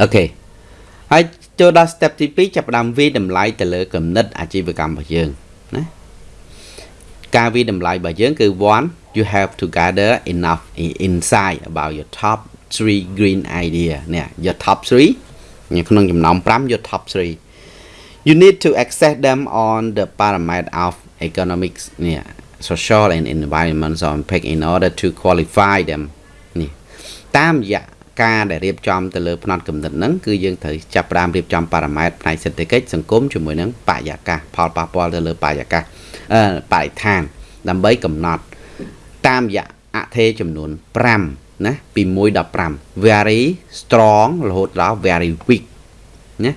អូខេហើយចូលដល់ step ទី2ចាប់ផ្ដើមវិតម្លៃទៅលើកំណត់អាជីវកម្មរបស់យើងណាការវិតម្លៃរបស់យើងគឺ one you have to gather enough insight about your top 3 green idea នេះ your top 3ក្នុងចំណោម5 your top 3 you need to access them on the parameter of economics នេះ social and environmental impact in order to qualify them នេះតាមរយៈ ការដែលរៀបចំទៅលើផ្នត់កំណត់ហ្នឹងគឺយើងត្រូវចាប់ផ្ដើមរៀបចំប៉ារ៉ាម៉ែត្រផ្នែកសេដ្ឋកិច្ចសង្គមជាមួយនឹងបរិយាកាសផលប៉ះពាល់ទៅលើបរិយាកាសអឺបរិស្ថាន ដើម្បីកំណត់តាមរយៈអថេចំនួន5ណាពី1ដល់5 very strong រហូតដល់ very weak ណា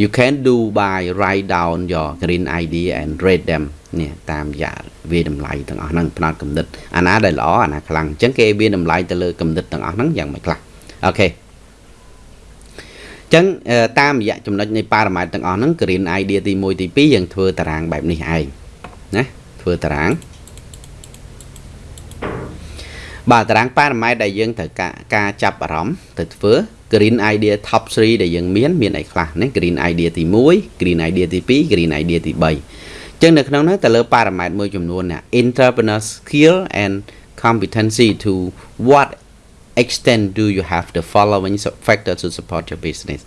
you can do by write down your green idea and rate them នេះតាមរយៈវាតម្លៃទាំងអស់ហ្នឹងផ្នត់កំណត់អាណាដែលល្អអាណាខ្លាំងអញ្ចឹងគេវាតម្លៃទៅលើកំណត់ទាំងអស់ហ្នឹងយ៉ាងម៉េចខ្លះ អូខេចឹងតាមរយៈចំណុចនៃប៉ារ៉ាម៉ែត្រទាំងអស់ហ្នឹង green idea ទី1ទី2យើងធ្វើតារាងបែបនេះឯងណាធ្វើតារាងបាទតារាងប៉ារ៉ាម៉ែត្រដែលយើងត្រូវការការចាប់អារម្មណ៍ទៅធ្វើ green idea top 3ដែលយើងមានមានអីខ្លះណា green idea ទី1 green idea ទី2 green idea ទី3ចឹងនៅក្នុងនោះទៅលើប៉ារ៉ាម៉ែត្រមួយចំនួនណា entrepreneur skill and competency to what extent do you have the following factors to support your business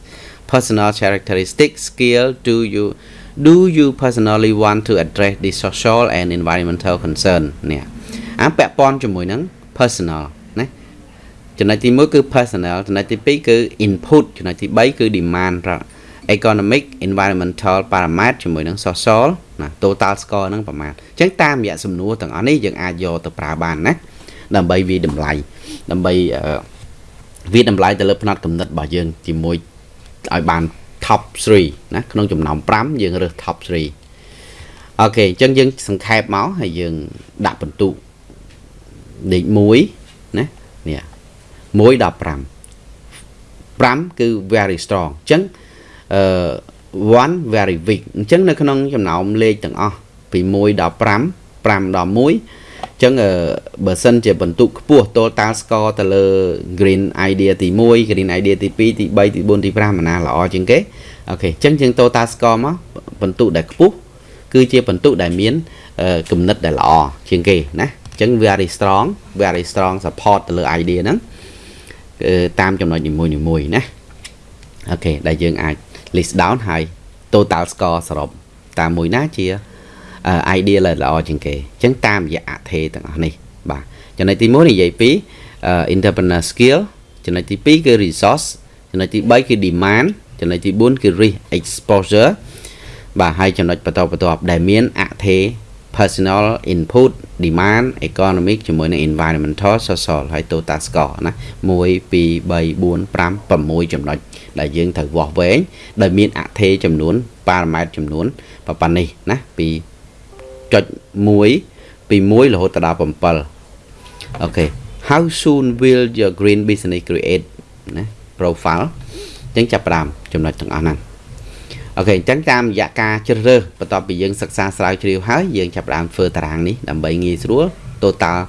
personal characteristics skill do you do you personally want to address the social and environmental concern នេះអាពាក់ព័ន្ធជាមួយនឹង personal ណាចំណុចទី1គឺ personal ចំណុចទី2គឺ input ចំណុចទី3គឺ demand economic environmental parameter ជាមួយនឹង social ណា total score ហ្នឹងប្រមាណអញ្ចឹងតាមរយៈសំណួរទាំងអស់នេះយើងអាចយកទៅប្រើបានណាដើម្បីវាតម្លៃ ដើម្បីវាតម្លៃទៅលើផ្នត់កំណត់របស់យើងជាមួយឲ្យបាន top 3ណាក្នុងចំណោម5យើងរើស top 3អូខេអញ្ចឹងយើងសង្ខេបមកហើយយើងដាក់បន្ទុកលេខ1ណានេះ1ដល់5 5គឺ very strong អញ្ចឹងអឺ1 very weak អញ្ចឹងនៅក្នុងចំណោមលេខទាំងអស់ពី1ដល់5 5ដល់1អញ្ចឹងបើសិនជាបន្ទុកខ្ពស់ total score ទៅលើ green idea ទី1 green idea ទី2ទី3ទី4ទី5អាណាល្អជាងគេអូខេអញ្ចឹងយើង total score មកបន្ទុកដែលខ្ពស់គឺជាបន្ទុកដែលមានគំនិតដែលល្អជាងគេណាចឹង very strong very strong support ទៅលើ idea ហ្នឹងគឺតាមចំណុចនីមួយៗណាអូខេដែលយើងអាច list down ហើយ total score សរុបតាមមួយណាជា idea ល្អជាងគេអញ្ចឹងតាមរយៈអថេទាំងអស់នេះបាទចំណុចទី1និយាយពី entrepreneur skill ចំណុចទី2គឺ resource ចំណុចទី3គឺ demand ចំណុចទី4គឺ risk exposure បាទហើយចំណុចបន្តបន្ទាប់ដែលមានអថេ personal input demand economic ជាមួយនឹង environmental social ហើយ total score ណា1 2 3 4 5 6ចំណុចដែលយើងត្រូវវាស់វែងដោយមានអថេចំនួនប៉ារ៉ាម៉ែត្រចំនួនប៉ុណ្ណេះណាពី ចុច1ពី1រហូតដល់7អូខេ how soon will your green business create ណា profile អញ្ចឹងចាប់ផ្ដើមចំណុចទាំងអស់ហ្នឹងអូខេអញ្ចឹងតាមរយៈការជ្រើសរើសបន្ទាប់ពីយើងសិក្សាស្រាវជ្រាវហើយយើងចាប់ផ្ដើមធ្វើតារាងនេះដើម្បីងាយស្រួល total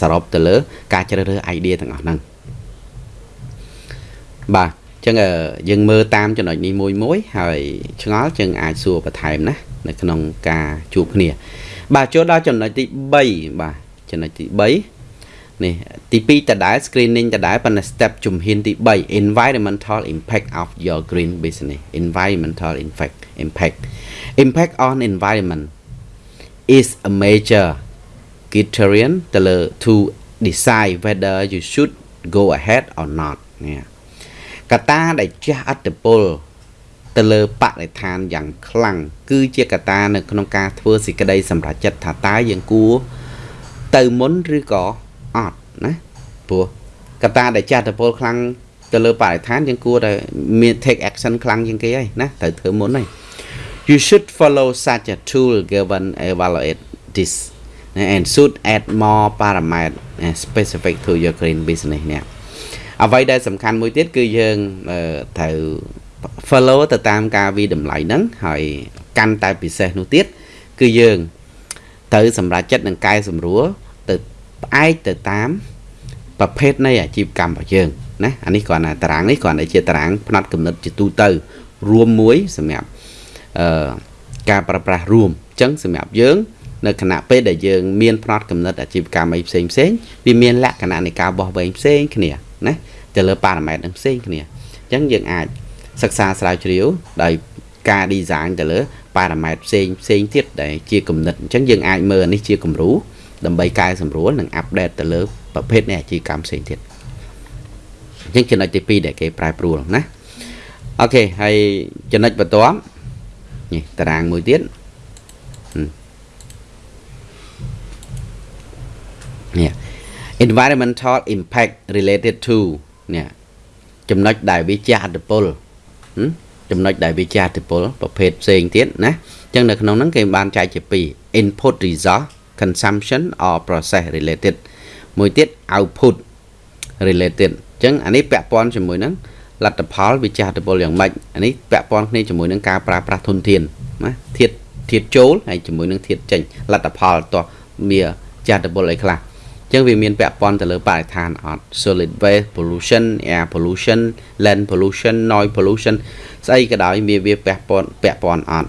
សរុបទៅលើ ការជ្រើសរើស idea ទាំងអស់ហ្នឹងបាទចឹងយើងមើលតាមចំណុចនេះមួយមួយ ហើយឆ្ងល់យើងអាចសួរបន្ថែមណា នៅក្នុងការជួបគ្នា បាទចូលដល់ចំណុចទី3បាទចំណុចទី3នេះទី2តដែល screening តដែលប៉ុន្តែ step ជំហានទី3 environmental impact of your green business environmental impact impact impact on environment is a major criterion to decide whether you should go ahead or not នេះកត្តាដែលជះឥទ្ធិពល ទៅលើបរិស្ថានយ៉ាងខ្លាំងគឺជាកត្តានៅក្នុងការធ្វើសេចក្តីសម្រេចចិត្តថាតើយើងគួរទៅមុនឬក៏អត់ណាព្រោះកត្តាដែលចាស់តពលខ្លាំងទៅលើបរិស្ថានយើងគួរតែមាន take action ខ្លាំងជាងគេហើយណាត្រូវធ្វើមុនហើយ you should follow such a tool given evaluate this and should add more parameter specific to your green business នេះអ្វីដែលសំខាន់មួយទៀតគឺយើងត្រូវ follow ទៅតាមការវិតម្លៃហ្នឹងហើយកាន់តែពិសេសនោះទៀតគឺយើងត្រូវសម្រេចចិត្តនឹងកែសម្រួលទៅផ្អែកទៅតាមប្រភេទនៃអាជីវកម្មរបស់យើងណាអានេះគ្រាន់តែតារាងនេះគ្រាន់តែជាតារាងផ្នែកកំណត់ជាទូទៅ រួមមួយសម្រាប់អឺការប្រើប្រាស់រួមអញ្ចឹងសម្រាប់យើងនៅគណៈពេលដែលយើងមានផ្នត់កំណត់អាជីវកម្មអីផ្សេងផ្សេងវាមានលក្ខណៈនៃការបោះវែងផ្សេងគ្នាណាទៅលើប៉ារ៉ាម៉ែត្រនឹងផ្សេងគ្នាអញ្ចឹងយើងអាច សិក្សាស្រាវជ្រាវដោយការ design ទៅលើប៉ារ៉ាម៉ែត្រផ្សេងផ្សេងទៀតដែលជាគំនិតអញ្ចឹងយើងអាចមើលនេះជាគំរូដើម្បីកែសម្រួលនិងអាប់ដេតទៅលើប្រភេទនៃអាជីវកម្មផ្សេងទៀតអញ្ចឹងចំណុចទី2ដែលគេប្រែប្រួលណាអូខេហើយចំណុចបន្ទាប់នេះតារាងមួយទៀតនេះ environmental impact related to នេះចំណុចដែលវាជះឥទ្ធិពល ចំណុចដែលវាជះឥទ្ធិពលប្រភេទផ្សេងទៀតណាអញ្ចឹងនៅក្នុងហ្នឹងគេបានចែកជា2 input resource consumption or process related មួយទៀត output related អញ្ចឹងអានេះពាក់ព័ន្ធជាមួយនឹងលទ្ធផលវិចារតពលយ៉ាងម៉េចអានេះពាក់ព័ន្ធគ្នាជាមួយនឹងការប្រើប្រាស់ធនធានណាធាតធាតចូលហើយជាមួយនឹងធាតចេញលទ្ធផលតោះមានចាតពលអីខ្លះអញ្ចឹងវាមានពាក់ព័ន្ធទៅលើបរិស្ថានអត់ solid waste pollution air pollution land pollution noise pollution ស្អីក៏ដោយវាវាពាក់ព័ន្ធពាក់ព័ន្ធអត់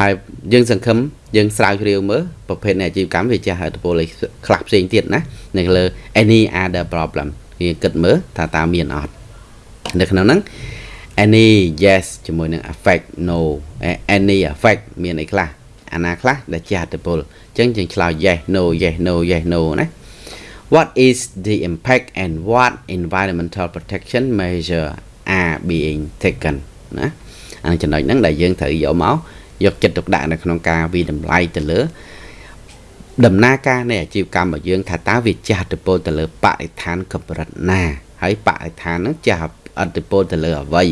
ហើយយើងសង្ឃឹមយើងស្រាវជ្រាវមើលប្រភេទនៃអាជីវកម្មវាចាស់ឥទ្ធិពលអីខ្លះផ្សេងទៀតណានៅលើ any other problem គេគិតមើលថាតើមានអត់នៅក្នុងហ្នឹង any yes ជាមួយនឹង affect no any affect មានអីខ្លះ អាណាខ្លះដែលជាអត្តពលអញ្ចឹងយើងឆ្លើយ yes no yes no yes no ណា what is the impact and what environmental protection measure are being taken ណាអាចំណុចហ្នឹងដែលយើងត្រូវយកមកយកចិត្តទុកដាក់នៅក្នុងការវិតម្លៃទៅលើ ដំណើរការនៃអាជីវកម្មរបស់យើងថាតើវាចាស់ទៅពលទៅលើបរិស្ថានកម្រិតណាហើយបរិស្ថានហ្នឹងចាស់អតិពលទៅលើអ្វី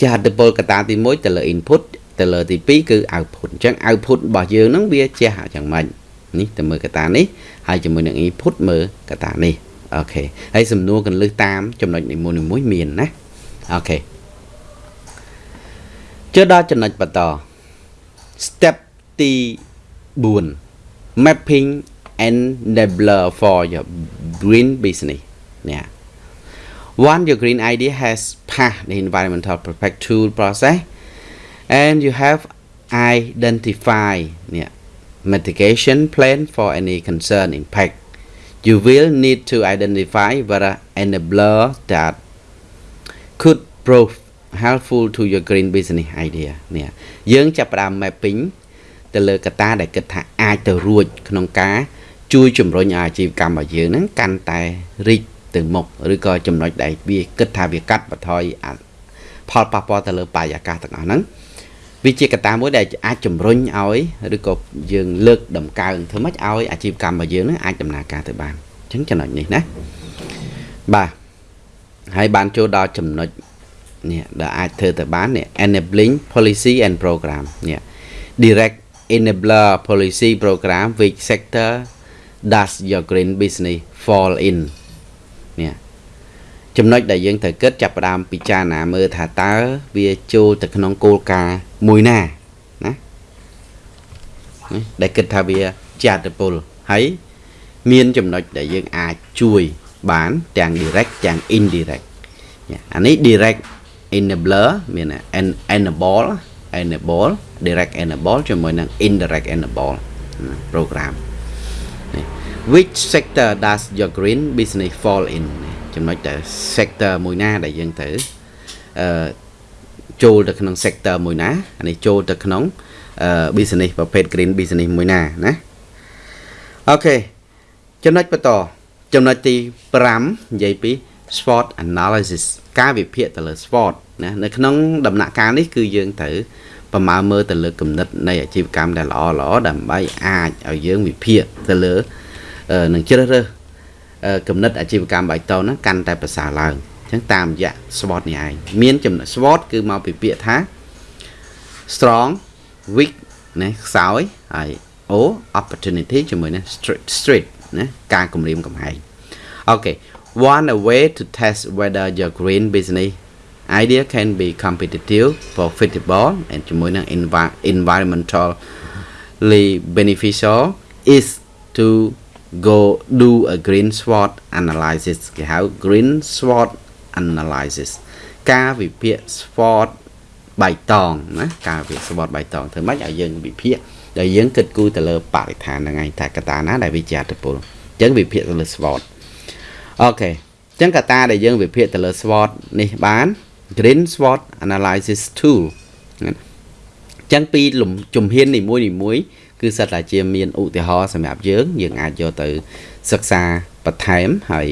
ចាស់អតិពលកត្តាទី1ទៅលើ input ទៅលើទី2គឺ output អញ្ចឹង output របស់យើងហ្នឹងវាជះយ៉ាងម៉េចនេះទៅមើលកត្តានេះហើយជាមួយនឹង input មើលកត្តានេះអូខេហើយសំណួរកន្លឹះតាមចំណុចនីមួយៗមានណាអូខេចូលដល់ចំណុចបន្ត step ទី4 mapping enabler for your green business នេះ Once your green idea has passed the environmental perfect tool process and you have identified yeah, mitigation plan for any concern impact, you will need to identify whether enabler that could prove helpful to your green business idea នេះយើងចាប់ផ្ដើម mapping ទៅលើកត្តាដែលគិតថាអាចទៅរួចក្នុងការជួយជំរុញអាជីវកម្មរបស់យើងហ្នឹងកាន់តែរីកទៅមុខឬក៏ចំណុចដែលវាគិតថាវាកាត់បន្ថយផលប៉ះពាល់ទៅលើបរិយាកាសទាំងអស់ហ្នឹង វាជាកត្តាមួយដែលអាចជំរុញឲ្យឬក៏យើងលើកដំកើងធ្វើម៉េចឲ្យអាជីវកម្មរបស់យើងនឹងអាចដំណើរការទៅបានអញ្ចឹងចំណុចនេះណាបាទហើយបានចូលដល់ចំណុចនេះដែលអាចធ្វើទៅបាននេះ enabling policy and program នេះ direct enabler policy program which sector does your green business fall in នេះ ចំណុចដែលយើងត្រូវគិតចាប់ផ្ដើមពិចារណាមើលថាតើវាចូលទៅក្នុងគោលការណ៍មួយណាណាដែលគិតថាវាជាអត្តពលហើយមានចំណុចដែលយើងអាចជួយបានទាំង direct ទាំង indirect អានេះ direct enabler មាន enable enable direct enable ជាមួយនឹង indirect enable program which sector does your green business fall in ចំណុចតែ sector មួយណា ដែលយើងទៅអឺចូលទៅក្នុង sector មួយណាអានេះចូលទៅក្នុង business ប្រភេទ green business មួយណាណាអូខេចំណុចបន្តចំណុចទី5និយាយពី SWOT analysis ការវិភាគទៅលើ SWOT ណានៅក្នុងដំណាក់កាលនេះគឺយើងត្រូវប្រមាណមើលទៅលើគំនិតនៃអាជីវកម្មដែលល្អល្អដើម្បីអាចឲ្យយើងវិភាគទៅលើនឹងជ្រើសរើស គំនិតអាជីវកម្មបៃតងហ្នឹងកាន់តែប្រសើរឡើងអញ្ចឹងតាមរយៈ SWOT នេះឯងមានចំណុច SWOT គឺមកពីពាក្យថា strong weak ណាខ្សោយហើយ O opportunity ជាមួយនឹង street street ណាការគម្រាមកំហែងអូខេ one a way to test whether your green business idea can be competitive profitable and ជាមួយនឹង environmentally beneficial is to go do a green SWOT analysis គេហៅ green SWOT analysis ការវិភាគ SWOT បៃតងណាការវិភាគ SWOT បៃតងធ្វើម៉េចឲ្យយើងវិភាគដែលយើងគិតគូរទៅលើបរិស្ថានហ្នឹងឯងថាកត្តាណាដែលវាជាអត្តពលអញ្ចឹងវិភាគទៅលើ SWOT អូខេអញ្ចឹងកត្តាដែលយើងវិភាគទៅលើ SWOT នេះបាន Green SWOT Analysis Tool អញ្ចឹងពីជំហាននីមួយនីមួយ គឺសិតតែជាមានឧទាហរណ៍សម្រាប់យើងយើងអាចយកទៅសិក្សាបន្ថែមហើយ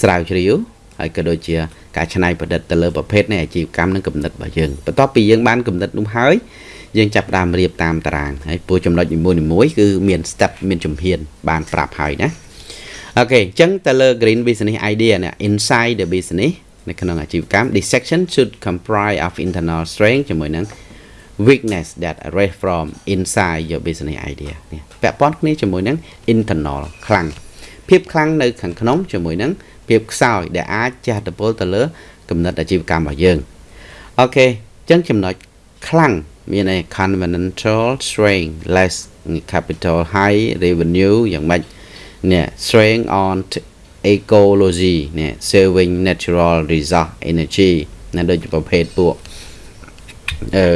ស្រាវជ្រាវហើយក៏ដូចជាការច្នៃប្រឌិតទៅលើប្រភេទនៃអាជីវកម្មនិងគំនិតរបស់យើងបន្ទាប់ពីយើងបានគំនិតនោះហើយយើងចាប់ផ្ដើមរៀបតាមតារាងហើយពូចំណុចនីមួយៗគឺមាន step មានជំហាន បានប្រាប់ហើយណាអូខេអញ្ចឹងទៅលើ green business idea នេះ inside the business នៅក្នុងអាជីវកម្ម this section should comprise of internal strength ជាមួយនឹង weakness that arise from inside your business idea នេះពាក់ព័ន្ធគ្នាជាមួយនឹង internal ខ្លាំងភាពខ្លាំងនៅខាងក្នុងជាមួយនឹងភាពខ្សោយដែលអាចជះឥទ្ធិពលទៅលើគំនិតអាជីវកម្មរបស់យើងអូខេអញ្ចឹងចំណុចខ្លាំងមានន័យ conventional strength less capital high revenue យ៉ាងម៉េចនេះ strength on ecology នេះ saving natural resource energy ណាដូចប្រភេទពួកអឺ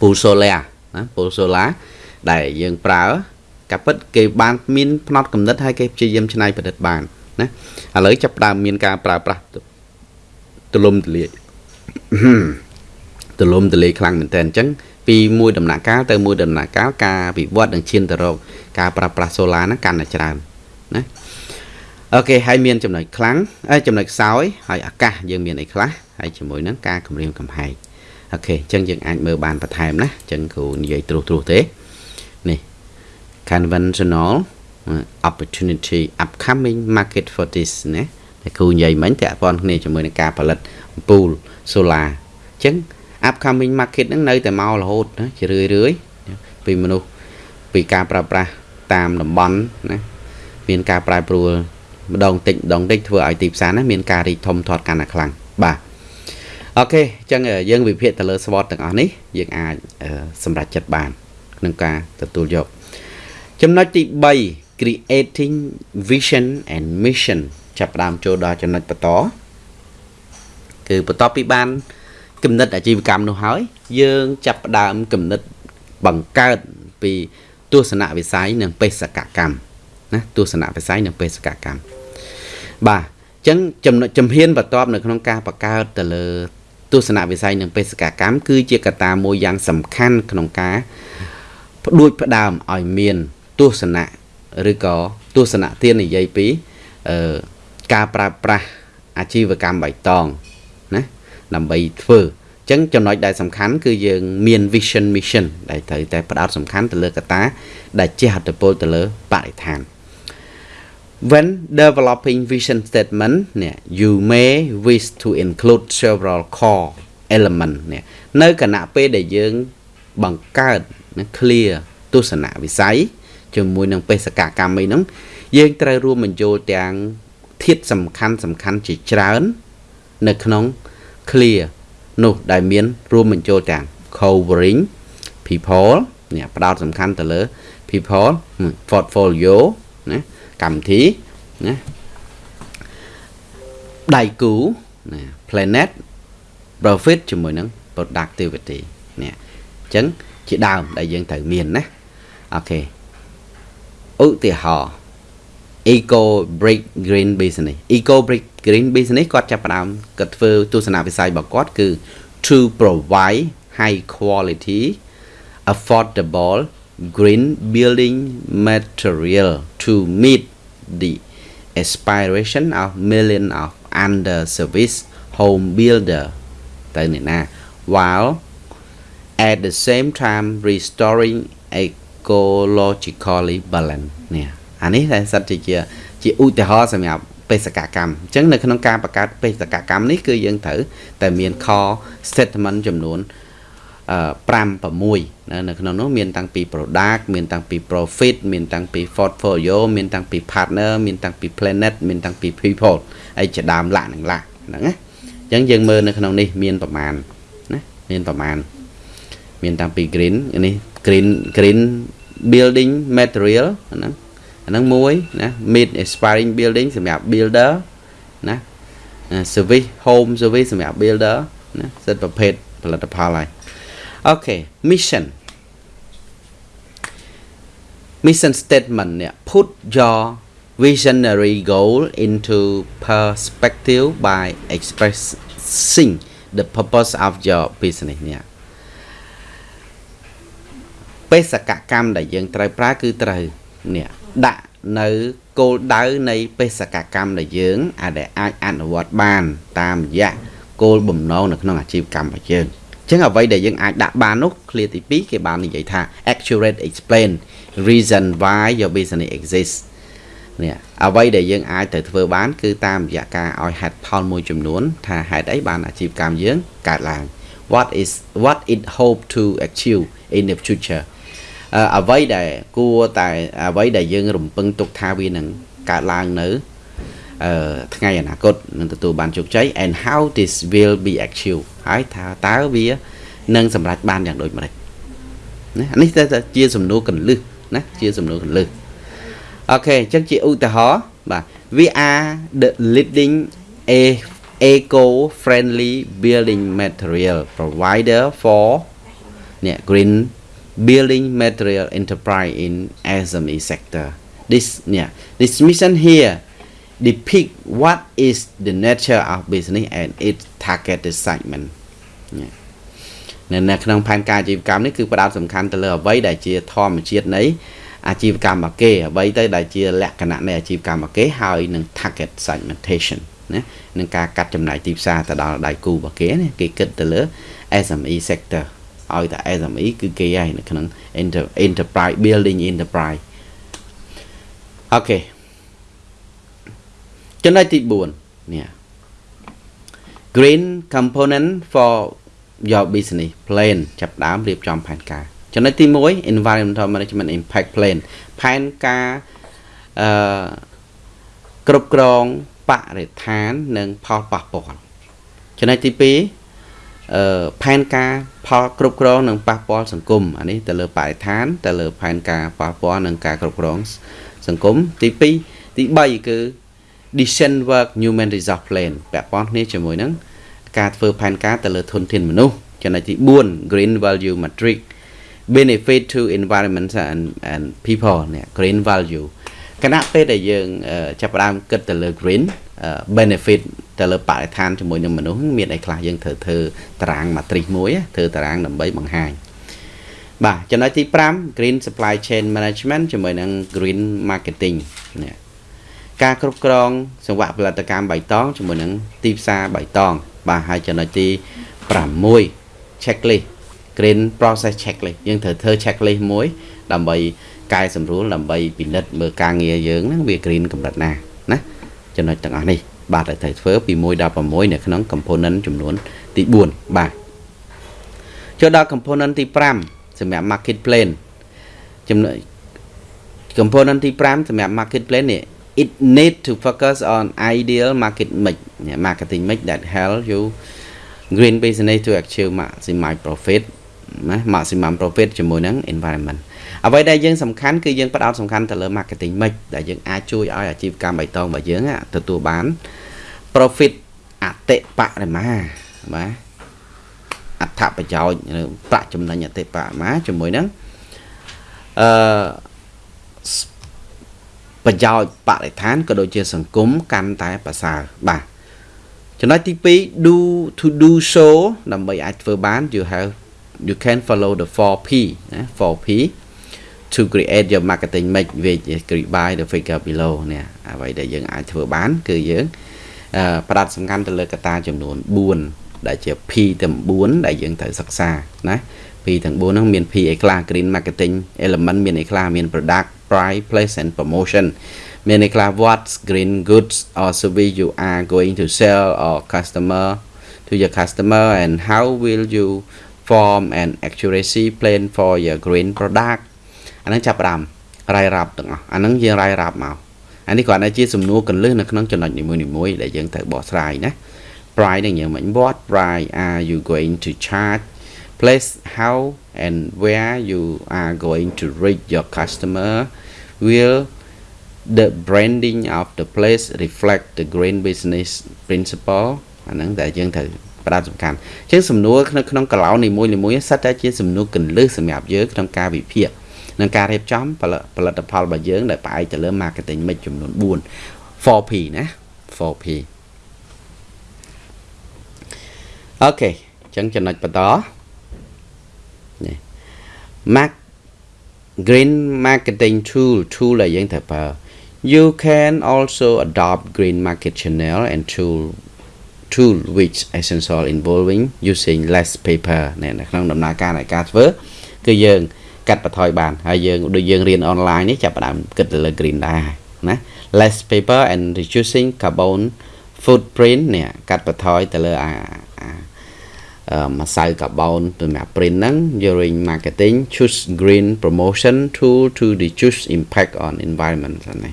pool solar ណា pool solar ដែលយើងប្រើកាពិតគេបានមានផ្នត់កំណត់ហើយគេព្យាយាមច្នៃប្រឌិតបានណាឥឡូវចាប់ដើមមានការប្រើប្រាស់ទលំទលាយទលំទលាយខ្លាំងមែនតើអញ្ចឹងពីមួយដំណាក់កាលទៅមួយដំណាក់កាលការវិវត្តនឹងឈានទៅរកការប្រើប្រាស់សូឡាហ្នឹងកាន់តែច្រើនណាអូខេហើយមានចំណុចខ្លាំងហើយចំណុចខ្សោយហើយអាកាសយើងមានអីខ្លះហើយជាមួយនឹងការគម្រាមកំហែង អូខេអញ្ចឹងយើងអាចមើលបានបន្ថែមណាអញ្ចឹងគ្រូនិយាយត្រួសត្រាសទេនេះ conventional opportunity upcoming market for this ណាតែគ្រូនិយាយមិញតើព័ន្ធគ្នាជាមួយនឹងការផលិតអំពូល solar អញ្ចឹង upcoming market ហ្នឹងនៅតែមករហូតណាជារឿយរឿយពីមនុស្សពីការប្រើប្រាស់តាមតំបន់ណាមានការប្រែប្រួលម្ដងតិចម្ដងតិចធ្វើឲ្យទីផ្សារណាមានការរីកធំធាត់កាន់តែខ្លាំងបាទ អូខេអញ្ចឹងយើងវិភាគទៅលើ SWOT ទាំងអស់នេះយើងអាចសម្រេចចិត្តបាន ក្នុងការទទួលយក ចំណុចទី3 creating vision and mission ចាប់ផ្ដើមចូលដល់ចំណុចបន្តគឺបន្ទាប់ពីបានគំនិតអាជីវកម្មនោះហើយ យើងចាប់ផ្ដើមគំនិតបង្កើតពីទស្សនវិស័យនិងបេសកកម្មណាទស្សនវិស័យនិងបេសកកម្មបាទអញ្ចឹងចំណុចជំហានបន្ទាប់នៅក្នុងការបង្កើតទៅលើ ទស្សនវិស័យនិងបេសកកម្មគឺជាកត្តាមួយយ៉ាងសំខាន់ក្នុងការផ្ដួចផ្ដើមឲ្យមានទស្សនៈឬក៏ទស្សនៈទាននិយាយពីអឺការប្រើប្រាស់អាជីវកម្មបៃតងណាដើម្បីធ្វើអញ្ចឹងចំណុចដែលសំខាន់គឺយើងមាន vision mission ដែលត្រូវតែផ្ដោតសំខាន់ទៅលើកត្តាដែលជះឥទ្ធិពលទៅលើបរិស្ថាន When developing vision statement នេះ you may wish to include several core element នេះនៅគណៈពេលដែលយើងបង្កើត clear ទស្សនវិស័យជាមួយនឹងបេសកកម្មអីហ្នឹងយើងត្រូវរួមបញ្ចូលទាំងធាតុសំខាន់សំខាន់ជាច្រើន នៅក្នុង clear នោះដែលមានរួមបញ្ចូលទាំង covering people នេះផ្ដោតសំខាន់ទៅលើ people portfolio ណា កម្មវិធីណាដៃគូណា planet profit ជាមួយនឹង productivity នេះអញ្ចឹងជាដើមដែលយើងត្រូវមានណាអូខេឧទាហរណ៍ eco break green business eco break green business គាត់ចាប់ផ្ដើមគាត់ធ្វើទស្សនវិស័យរបស់គាត់គឺ to provide high quality affordable green building material to meet the aspiration of million of under service home builder ទៅនេះណា while at the same time restoring ecologically balance នេះអានេះតែសិតជាជាឧទាហរណ៍សម្រាប់បេសកកម្មអញ្ចឹងនៅក្នុងការបង្កើតបេសកកម្មនេះគឺយើងត្រូវតែមានខ statement ចំនួន 5 6នៅក្នុងនោះមានតាំងពី product មានតាំងពី profit មានតាំងពី portfolio មានតាំងពី partner មានតាំងពី planet មានតាំងពី people ហើយជាដើមឡាក់នឹងឡាក់ហ្នឹងណាអញ្ចឹងយើងមើលនៅក្នុងនេះមានប្រមាណណាមានប្រមាណមានតាំងពី green នេះ green green building material ហ្នឹងអាហ្នឹងមួយណា mid aspiring building សម្រាប់ builder ណា service home service សម្រាប់ builder ណាសិតប្រភេទផលិតផលហើយ អូខេ mission mission statement នេះ put your visionary goal into perspective by expressing the purpose of your business នេះបេសកកម្មដែលយើងត្រូវប្រើគឺត្រូវនេះដាក់នៅគោលដៅនៃបេសកកម្មដែលយើងអាចអាចអនុវត្តបាន តាមរយៈគោលបំណងនៅក្នុងអាជីវកម្មរបស់យើង ចឹងអ្វីដែលយើងអាចដាក់បាននោះ clear ទី2គេបាននិយាយថា accurate explain reason why your business exists នេះអ្វីដែលយើងអាចទៅធ្វើបាន គឺតាមរយៈការឲ្យហេតុផលមួយចំនួន ថាហេតុអីបានអាជីវកម្មយើងកើតឡើង what is what it hope to achieve in the future អ្វីដែលគួរតែអ្វីដែលយើងរំពឹងទុកថាវានឹងកើតឡើងនៅអឺ ថ្ងៃអនាគតនឹងទទួលបានជោគជ័យ and how this will be achieved ហើយថាតើវានឹងសម្រេចបានយ៉ាងដូចម្តេចណានេះទៅជាសំណួរកលឹះណាជាសំណួរកលឹះអូខេអញ្ចឹងជាឧទាហរណ៍បាទ we are the leading a eco friendly building material provider for នេះ green building material enterprise in SME sector this នេះ this mission here depict what is the nature of business and its targeted segment នៅក្នុងផែនការអាជីវកម្មនេះគឺផ្ដោតសំខាន់ទៅលើអ្វីដែលជាធម្មជាតិនៃអាជីវកម្មរបស់គេអ្វីទៅដែលជាលក្ខណៈនៃអាជីវកម្មរបស់គេហើយនឹង target segmentation ណានឹងការកាត់ចំណាយទីផ្សារទៅដល់ដៃគូរបស់គេណាគេគិតទៅលើ SME sector ឲ្យតែ SME គឺគេហើយនៅក្នុង enterprise building enterprise អូខេ ចំណុចទី4នេះ green component for your business plan ចាប់ដើមរៀបចំផែនការចំណុចទី1 environmental management impact plan ផែនការអឺគ្រប់គ្រងបរិស្ថាននិងផលប៉ះពាល់ចំណុចទី2អឺផែនការផលគ្រប់គ្រងនិងប៉ះពាល់សង្គមអានេះទៅលើបរិស្ថានទៅលើផែនការប៉ះពាល់និងការគ្រប់គ្រងសង្គមទី2ទី3គឺ decision work human resource plan ពាក់ព័ន្ធគ្នាជាមួយនឹងការធ្វើផែនការទៅលើធនធានមនុស្សចំណុចទី4 green value matrix benefit to environment and and people នេះ green value គណៈពេលដែលយើងចាប់ផ្ដើមគិតទៅលើ green benefit ទៅលើបរិស្ថានជាមួយនឹងមនុស្សមានអីខ្លះយើងត្រូវធ្វើតារាង matrix មួយធ្វើតារាងដើម្បីបង្ហាញបាទចំណុចទី5 green supply chain management ជាមួយនឹង green marketing នេះ ការគ្រប់គ្រងសង្វាក់ផលិតកម្មបៃតងជាមួយនឹងទីផ្សារបៃតង បាទហើយចំណុចទី6 checklist green process checklist យើងត្រូវធ្វើ checklist មួយ ដើម្បីកែសម្រួលដើម្បីពិនិត្យមើលការងារយើងហ្នឹងវា green កម្រិតណាណាចំណុចទាំងអស់នេះបាទត្រូវធ្វើពី1ដល់6នៅក្នុង component ចំនួនទី4បាទចូលដល់ component ទី5សម្រាប់ market plan ចំណុច component ទី5សម្រាប់ market plan នេះ it need to focus on ideal market mix marketing mix that help you green business to achieve maximum profit ណា maximum profit ជាមួយនឹង environment អ្វីដែលយើងសំខាន់គឺយើងផ្ដោតសំខាន់ទៅលើ marketing mix ដែលយើងអាចជួយឲ្យអាជីវកម្មបៃតងរបស់យើងទទួលបាន profit អតិបរមាបាទអត្ថប្រយោជន៍ឬប្រាក់ចំណេញអតិបរមាជាមួយនឹងអឺ ប្រយោជន៍បរិស្ថានក៏ដូចជាសង្គមកាន់តែប្រសើរបាទចំណុចទី2 do to do so ដើម្បីអាចធ្វើបាន you have you can follow the 4P ណា 4P to create your marketing mix which is created by the figure below នេះអ្វីដែលយើងអាចធ្វើបាន គឺយើងផ្ដោតសំខាន់ទៅលើកត្តាចំនួន4ដែលជា P ទាំង4ដែលយើងត្រូវសិក្សាណា P ទាំង4ហ្នឹងមាន P អីខ្លះ green marketing element មានអីខ្លះមាន product price place and promotion មានន័យខ្លះ what green goods or service you are going to sell or customer to your customer and how will you form an accuracy plan for your green product អាហ្នឹងចាប់ផ្ដើមរាយរាប់ទាំងអស់អាហ្នឹងយើងរាយរាប់មកអានេះគ្រាន់តែជាសំណួរកន្លឹះនៅក្នុងចំណុចនីមួយៗដែលយើងត្រូវបកស្រាយណា price នឹងយើងមិន what price are you going to charge place how and where you are going to reach your customer will the branding of the place reflect the green business principle អាហ្នឹងតែយើងត្រូវផ្ដោតសំខាន់អញ្ចឹងសំណួរនៅក្នុងកឡោនីមួយៗសិតតែជាសំណួរកន្លឹះសម្រាប់យើងក្នុងការវិភាគនិងការរៀបចំផលិតផលរបស់យើងដែលផ្អែកទៅលើ marketing mix ចំនួន4 4P ណា 4P អូខេអញ្ចឹងចំណុចបន្ត នេះ Mark green marketing tool tool ដែលយើងត្រូវប្រើ you can also adopt green market channel and tool tool which essential involving using less paper នៅក្នុងដំណើរការនៃការធ្វើគឺយើងកាត់បន្ថយបានហើយយើងដូចយើងរៀនអនឡាញនេះចាប់ផ្ដើមគិតទៅលើ green ដែរណា less paper and reducing carbon footprint នេះកាត់បន្ថយទៅលើអា ម្សៅកាបូនសម្រាប់ print ហ្នឹង during marketing choose green promotion tool to reduce impact on environment ហ្នឹងណា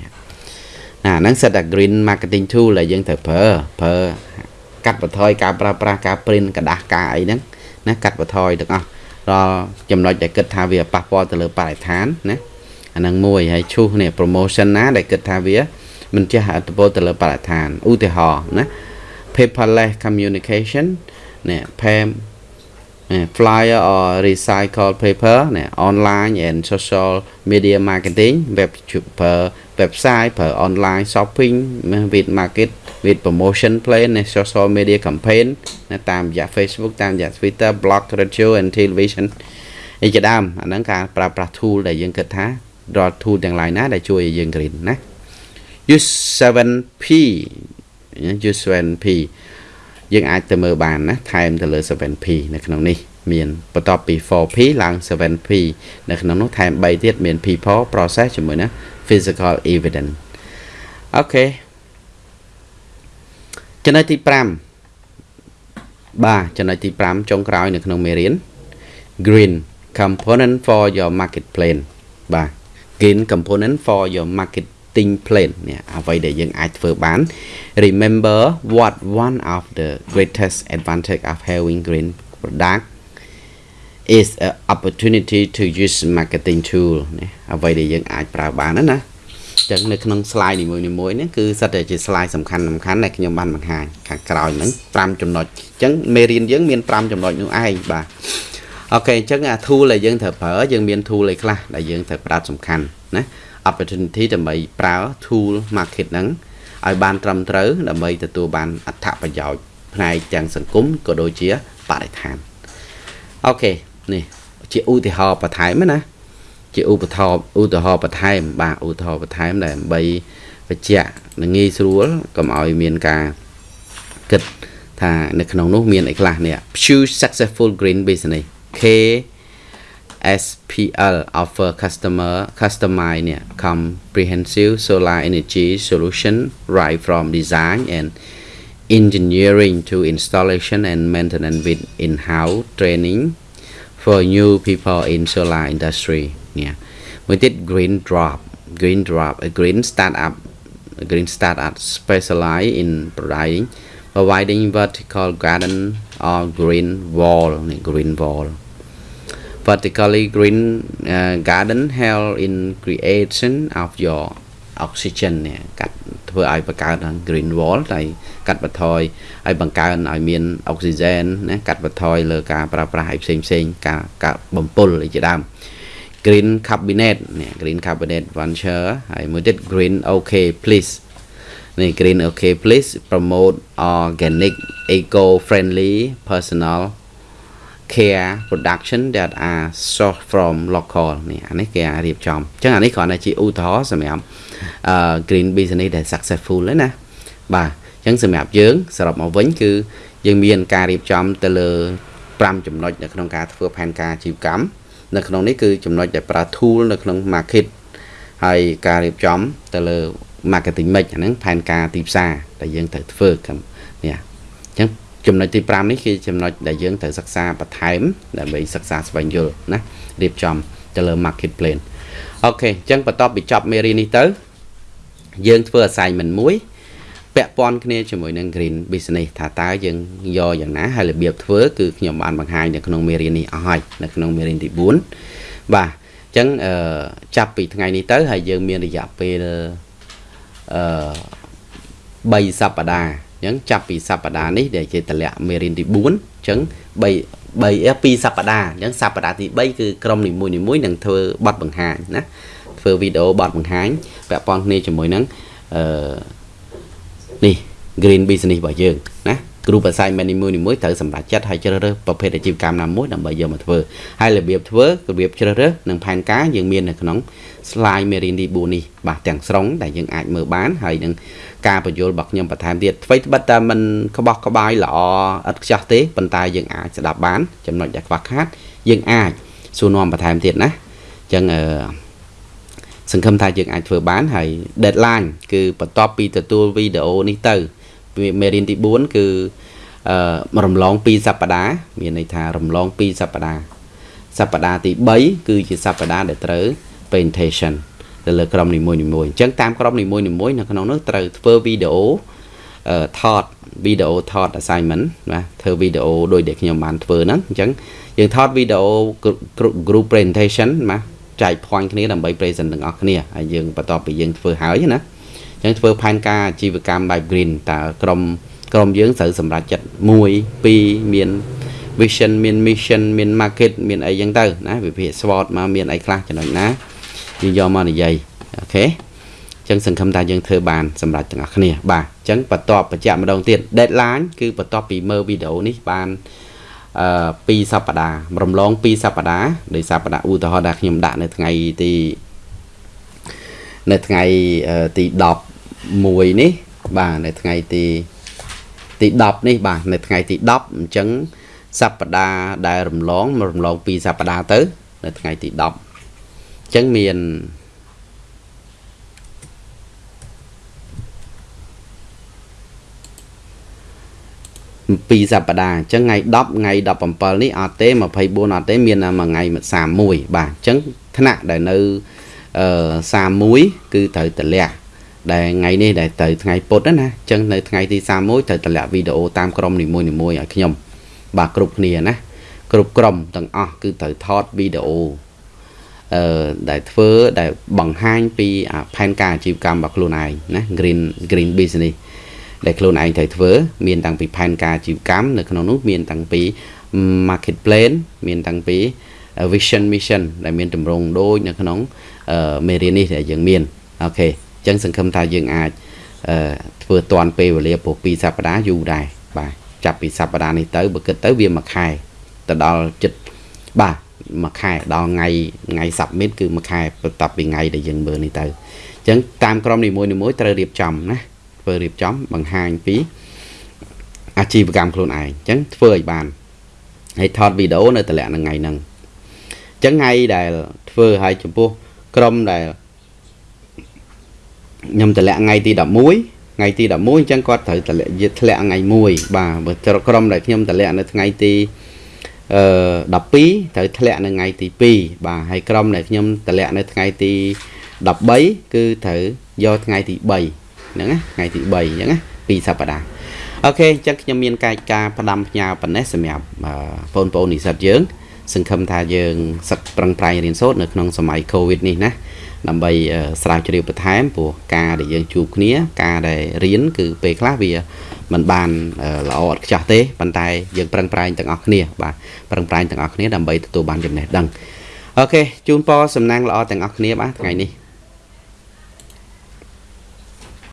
ហ្នឹងសិតតែ green marketing tool ដែលយើងត្រូវប្រើប្រើកាត់បន្ថយការប្រើប្រាស់ការ print กระดาษការអីហ្នឹងណាកាត់បន្ថយទាំងអស់ដល់ចំណុចដែលគិតថាវាប៉ះពាល់ទៅលើបរិស្ថានណាអាហ្នឹងមួយហើយឈូសនេះ promotion ណាដែលគិតថាវាមិនចេះអត្ថប្រយោជន៍ទៅលើបរិស្ថានឧទាហរណ៍ណា paperless communication នេះ pam flyer or recycle paper នេះ online and social media marketing web ប្រើ website ប្រើ online shopping with market with promotion plan នៃ social media campaign នៅតាមរយៈ Facebook តាមរយៈ Twitter blog radio and television អីជាដើមអាហ្នឹងការប្រើប្រាស់ tool ដែលយើងគិតថារាល់ tool ទាំង lain ណាដែលជួយឲ្យយើង green ណា use 7p use 7p យើងអាចទៅមើលបានណាថែមទៅលើ 7p នៅក្នុងនេះមានបន្ទាប់ពី 4p ឡើង 7p នៅក្នុងនោះថែម3ទៀតមាន people process ជាមួយណា physical evidence អូខេចំណុចទី5បាទចំណុចទី5ចុងក្រោយនៅក្នុងមេរៀន green component for your market plan បាទ green component for your marketing plan នេះអ្វីដែលយើងអាចធ្វើបាន remember what one of the greatest advantage of having green product is an opportunity to use marketing tool នេះអ្វីដែលយើងអាចប្រើបានណាចឹងនៅក្នុង slide នីមួយៗនេះគឺសិតតែជា slide សំខាន់សំខាន់ដែលខ្ញុំបានបង្ហាញខាងក្រោយហ្នឹង5ចំណុចអញ្ចឹងមេរៀនយើងមាន5ចំណុចនោះឯងបាទអូខេអញ្ចឹងអា tool ដែលយើងត្រូវប្រើយើងមាន tool អីខ្លះដែលយើងត្រូវផ្ដោតសំខាន់ណា opportunity ដើម្បីប្រើ tool market ហ្នឹងឲ្យបានត្រឹមត្រូវដើម្បីទទួលបានអត្ថប្រយោជន៍ផ្នែកទាំងសង្គមក៏ដូចជាបរិស្ថានអូខេនេះជាឧទាហរណ៍បន្ថែមណាជាឧបថោឧទាហរណ៍បន្ថែមបាទឧទាហរណ៍បន្ថែមដើម្បីបញ្ជាក់និងងាយស្រួលកុំឲ្យមានការគិតថានៅក្នុងនោះមានអីខ្លះនេះ Pursue successful green business K SPL offer customer customized yeah, comprehensive solar energy solution right from design and engineering to installation and maintenance with in-house training for new people in solar industry. Yeah. With it, Green Drop, Green Drop, a green startup, a green startup specialized in providing providing vertical garden or green wall, green wall. Vertically green uh, garden help in creation of your oxygen នេះកាត់ធ្វើធ្វើឲ្យបង្កើន green wall ហើយកាត់បន្ថយឲ្យបង្កើនឲ្យមានអុកស៊ីហ្សែនណាកាត់បន្ថយលើការប្រើប្រាស់ឲ្យផ្សេងផ្សេងការការបំពុលអីជាដើម green cabinet នេះ green cabinet venture ហើយមួយទៀត green okay please នេះ green okay please promote organic eco friendly personal care production that are sourced from local នេះអានេះគេអាចរៀបចំអញ្ចឹងអានេះគ្រាន់តែជាឧទាហរណ៍សម្រាប់អឺ green business ដែល successful ហ្នឹងណាបាទអញ្ចឹងសម្រាប់យើងសរុបមកវិញគឺយើងមានការរៀបចំទៅលើ5ចំណុចនៅក្នុងការធ្វើផែនការអាជីវកម្មនៅក្នុងនេះគឺចំណុចដែលប្រើ tool នៅក្នុង market ហើយការរៀបចំទៅលើ marketing mix អាហ្នឹងផែនការទីផ្សារដែលយើងត្រូវធ្វើនេះអញ្ចឹងចំណុចទី5នេះគឺចំណុចដែលយើងត្រូវសិក្សាបន្ថែមដើម្បីសិក្សាស្វែងយល់ណារៀបចំទៅលើ market plan អូខេអញ្ចឹងបន្ទាប់ពីចប់មេរៀននេះទៅ យើងធ្វើ assignment មួយពាក់ព័ន្ធគ្នាជាមួយនឹង green business ថាតើយើងយកយ៉ាងណាហើយរបៀបធ្វើគឺខ្ញុំបានបង្ហាញនៅក្នុងមេរៀននេះអស់ហើយនៅក្នុងមេរៀនទី4បាទអញ្ចឹងអឺចាប់ពីថ្ងៃនេះទៅហើយយើងមានរយៈពេលអឺ3សប្តាហ៍ អញ្ចឹងចាប់ពីសប្តាហ៍នេះដែលជាតម្លាក់មេរៀនទី4អញ្ចឹង3 3 2សប្តាហ៍អញ្ចឹងសប្តាហ៍ទី3គឺក្រុមនីមួយៗនឹងធ្វើបទបង្ហាញណាធ្វើវីដេអូបទបង្ហាញពាក់ព័ន្ធគ្នាជាមួយនឹងអឺនេះ green business របស់យើងណា group assignment នីមួយៗត្រូវសម្រេចចិត្តហើយជ្រើសរើសប្រភេទអាជីវកម្មណាមួយដើម្បីយកមកធ្វើហើយរបៀបធ្វើរបៀបជ្រើសរើសនិងផែនការយើងមាននៅក្នុង slide មេរៀនទី4នេះបាទទាំងស្រុងដែលយើងអាចមើលបានហើយនឹងការបញ្យល់របស់ខ្ញុំបន្ថែមទៀតអ្វីត្បិតតែมันក្បោះក្បាយល្អឥតខ្ចោះទេប៉ុន្តែយើងអាចស្ដាប់បានចំណុចដែលខ្វះខាត យើងអាចសួរនាំបន្ថែមទៀតណាអញ្ចឹងអឺសង្ឃឹមថាយើងអាចធ្វើបានហើយ deadline គឺបន្ទាប់ពីទទួលវីដេអូនេះទៅ មេរៀនទី4គឺអឺរំលង2សប្តាហ៍មានន័យថារំលង2សប្តាហ៍សប្តាហ៍ទី3គឺជាសប្តាហ៍ដែលត្រូវ presentation ទៅលើក្រុមនីមួយៗអញ្ចឹងតាមក្រុមនីមួយៗនៅក្នុងនោះត្រូវធ្វើវីដេអូថតវីដេអូថត assignment ណាធ្វើវីដេអូដោយដែលខ្ញុំបានធ្វើហ្នឹងអញ្ចឹងយើងថតវីដេអូ group presentation ណាចែក point គ្នាដើម្បី present ទាំងអស់គ្នាហើយយើងបន្ទាប់ពីយើងធ្វើហើយណា អញ្ចឹងធ្វើផែនការអាជីវកម្មបែប green តើក្រុមក្រុមយើងត្រូវសម្រេចចិត្ត1 2មាន vision មាន mission មាន market មានអីចឹងទៅណាវិភាគ SWOT មកមានអីខ្លះចំណុចណាយើងយកមកនិយាយអូខេអញ្ចឹងសង្ឃឹមថាយើងធ្វើបានសម្រាប់ទាំងអស់គ្នាបាទអញ្ចឹងបន្ទាប់បញ្ជាក់ម្ដងទៀត deadline គឺបន្ទាប់ពីមើលវីដេអូនេះបានអឺ2សប្តាហ៍រំលង2សប្តាហ៍ដោយសប្តាហ៍ឧទាហរណ៍ដែលខ្ញុំដាក់នៅថ្ងៃទីនៅថ្ងៃទី 11នេះបាទនៅថ្ងៃទីទី10នេះបាទនៅថ្ងៃទី10អញ្ចឹងសប្តាហ៍ដែលរំលងរំលង2សប្តាហ៍ទៅ នៅថ្ងៃទី10អញ្ចឹងមានពីសប្តាហ៍អញ្ចឹងថ្ងៃ10ថ្ងៃ17នេះអត់ទេ24អត់ទេមានតែមួយថ្ងៃ31បាទអញ្ចឹងថ្នាក់ដែលនៅអឺ31គឺត្រូវតម្លាក់ ដែលថ្ងៃនេះដែលទៅថ្ងៃពុធណាអញ្ចឹងនៅថ្ងៃទី31ត្រូវតម្លាក់វីដេអូតាមក្រុមនីមួយៗឲ្យខ្ញុំ បាទគ្រប់គ្នាណាគ្រប់ក្រុមទាំងអស់គឺត្រូវថតវីដេអូអឺដែលធ្វើដែលបង្ហាញពីផែនការអាជីវកម្មរបស់ខ្លួនឯងណា green green business ដែលខ្លួនឯងត្រូវធ្វើ មានតាំងពីផែនការអាជីវកម្មនៅក្នុងនោះមានតាំងពី market plan មានតាំងពី vision mission ដែលមានតម្រង់ដូចនៅក្នុងមេរៀននេះដែលយើងមានអូខេអញ្ចឹងសង្ឃឹមថាយើងអាចធ្វើតាន់ពេលវេលាពោះ2សប្តាហ៍យូរដែរបាទចាប់ពីសប្តាហ៍នេះទៅបើគិតទៅវាមួយខែទៅដល់ចិត្តបាទមួយខែដល់ថ្ងៃថ្ងៃ submit គឺមួយខែបន្ទាប់ពីថ្ងៃដែលយើងមើលនេះទៅអញ្ចឹងតាមក្រុមនីមួយៗត្រូវរៀបចំណាធ្វើរៀបចំបង្ហាញពីអាជីវកម្មខ្លួនឯងអញ្ចឹងធ្វើឲ្យបានហើយថតវីដេអូនៅតម្លាក់នឹងថ្ងៃហ្នឹងអញ្ចឹងថ្ងៃដែលធ្វើឲ្យចំពោះក្រុមដែល ខ្ញុំតម្លាក់ថ្ងៃទី11ថ្ងៃទី11អញ្ចឹងគាត់ត្រូវតម្លាក់ធ្លាក់ថ្ងៃ1បាទបើក្រុមដែលខ្ញុំតម្លាក់នៅថ្ងៃទីអឺ12ត្រូវធ្លាក់នៅថ្ងៃទី2បាទហើយក្រុមដែលខ្ញុំតម្លាក់នៅថ្ងៃទី13គឺត្រូវយកថ្ងៃទី3ហ្នឹងណាថ្ងៃទី3អញ្ចឹងណា2សប្តាហ៍អូខេអញ្ចឹងខ្ញុំមានកាយការផ្ដាំផ្ញើប៉ុណ្ណេះសម្រាប់បងប្អូននិស្សិតយើង សង្ឃឹមថាយើងសឹកប្រឹងប្រែងរៀនសូត្រនៅក្នុងសម័យ Covid នេះណា ដើម្បីអឺស្រាវជ្រាវបន្ថែមព្រោះការដែលយើងជួបគ្នា ការដែលរៀនគឺពេលខ្លះវាมันបានអឺល្អឥតខ្ចោះទេប៉ុន្តែយើងប្រឹងប្រែងទាំងអស់គ្នាបាទប្រឹងប្រែងទាំងអស់គ្នាដើម្បីទទួលបានចំណេះដឹងអូខេជូនពរសំណាងល្អទាំងអស់គ្នាបាទថ្ងៃនេះ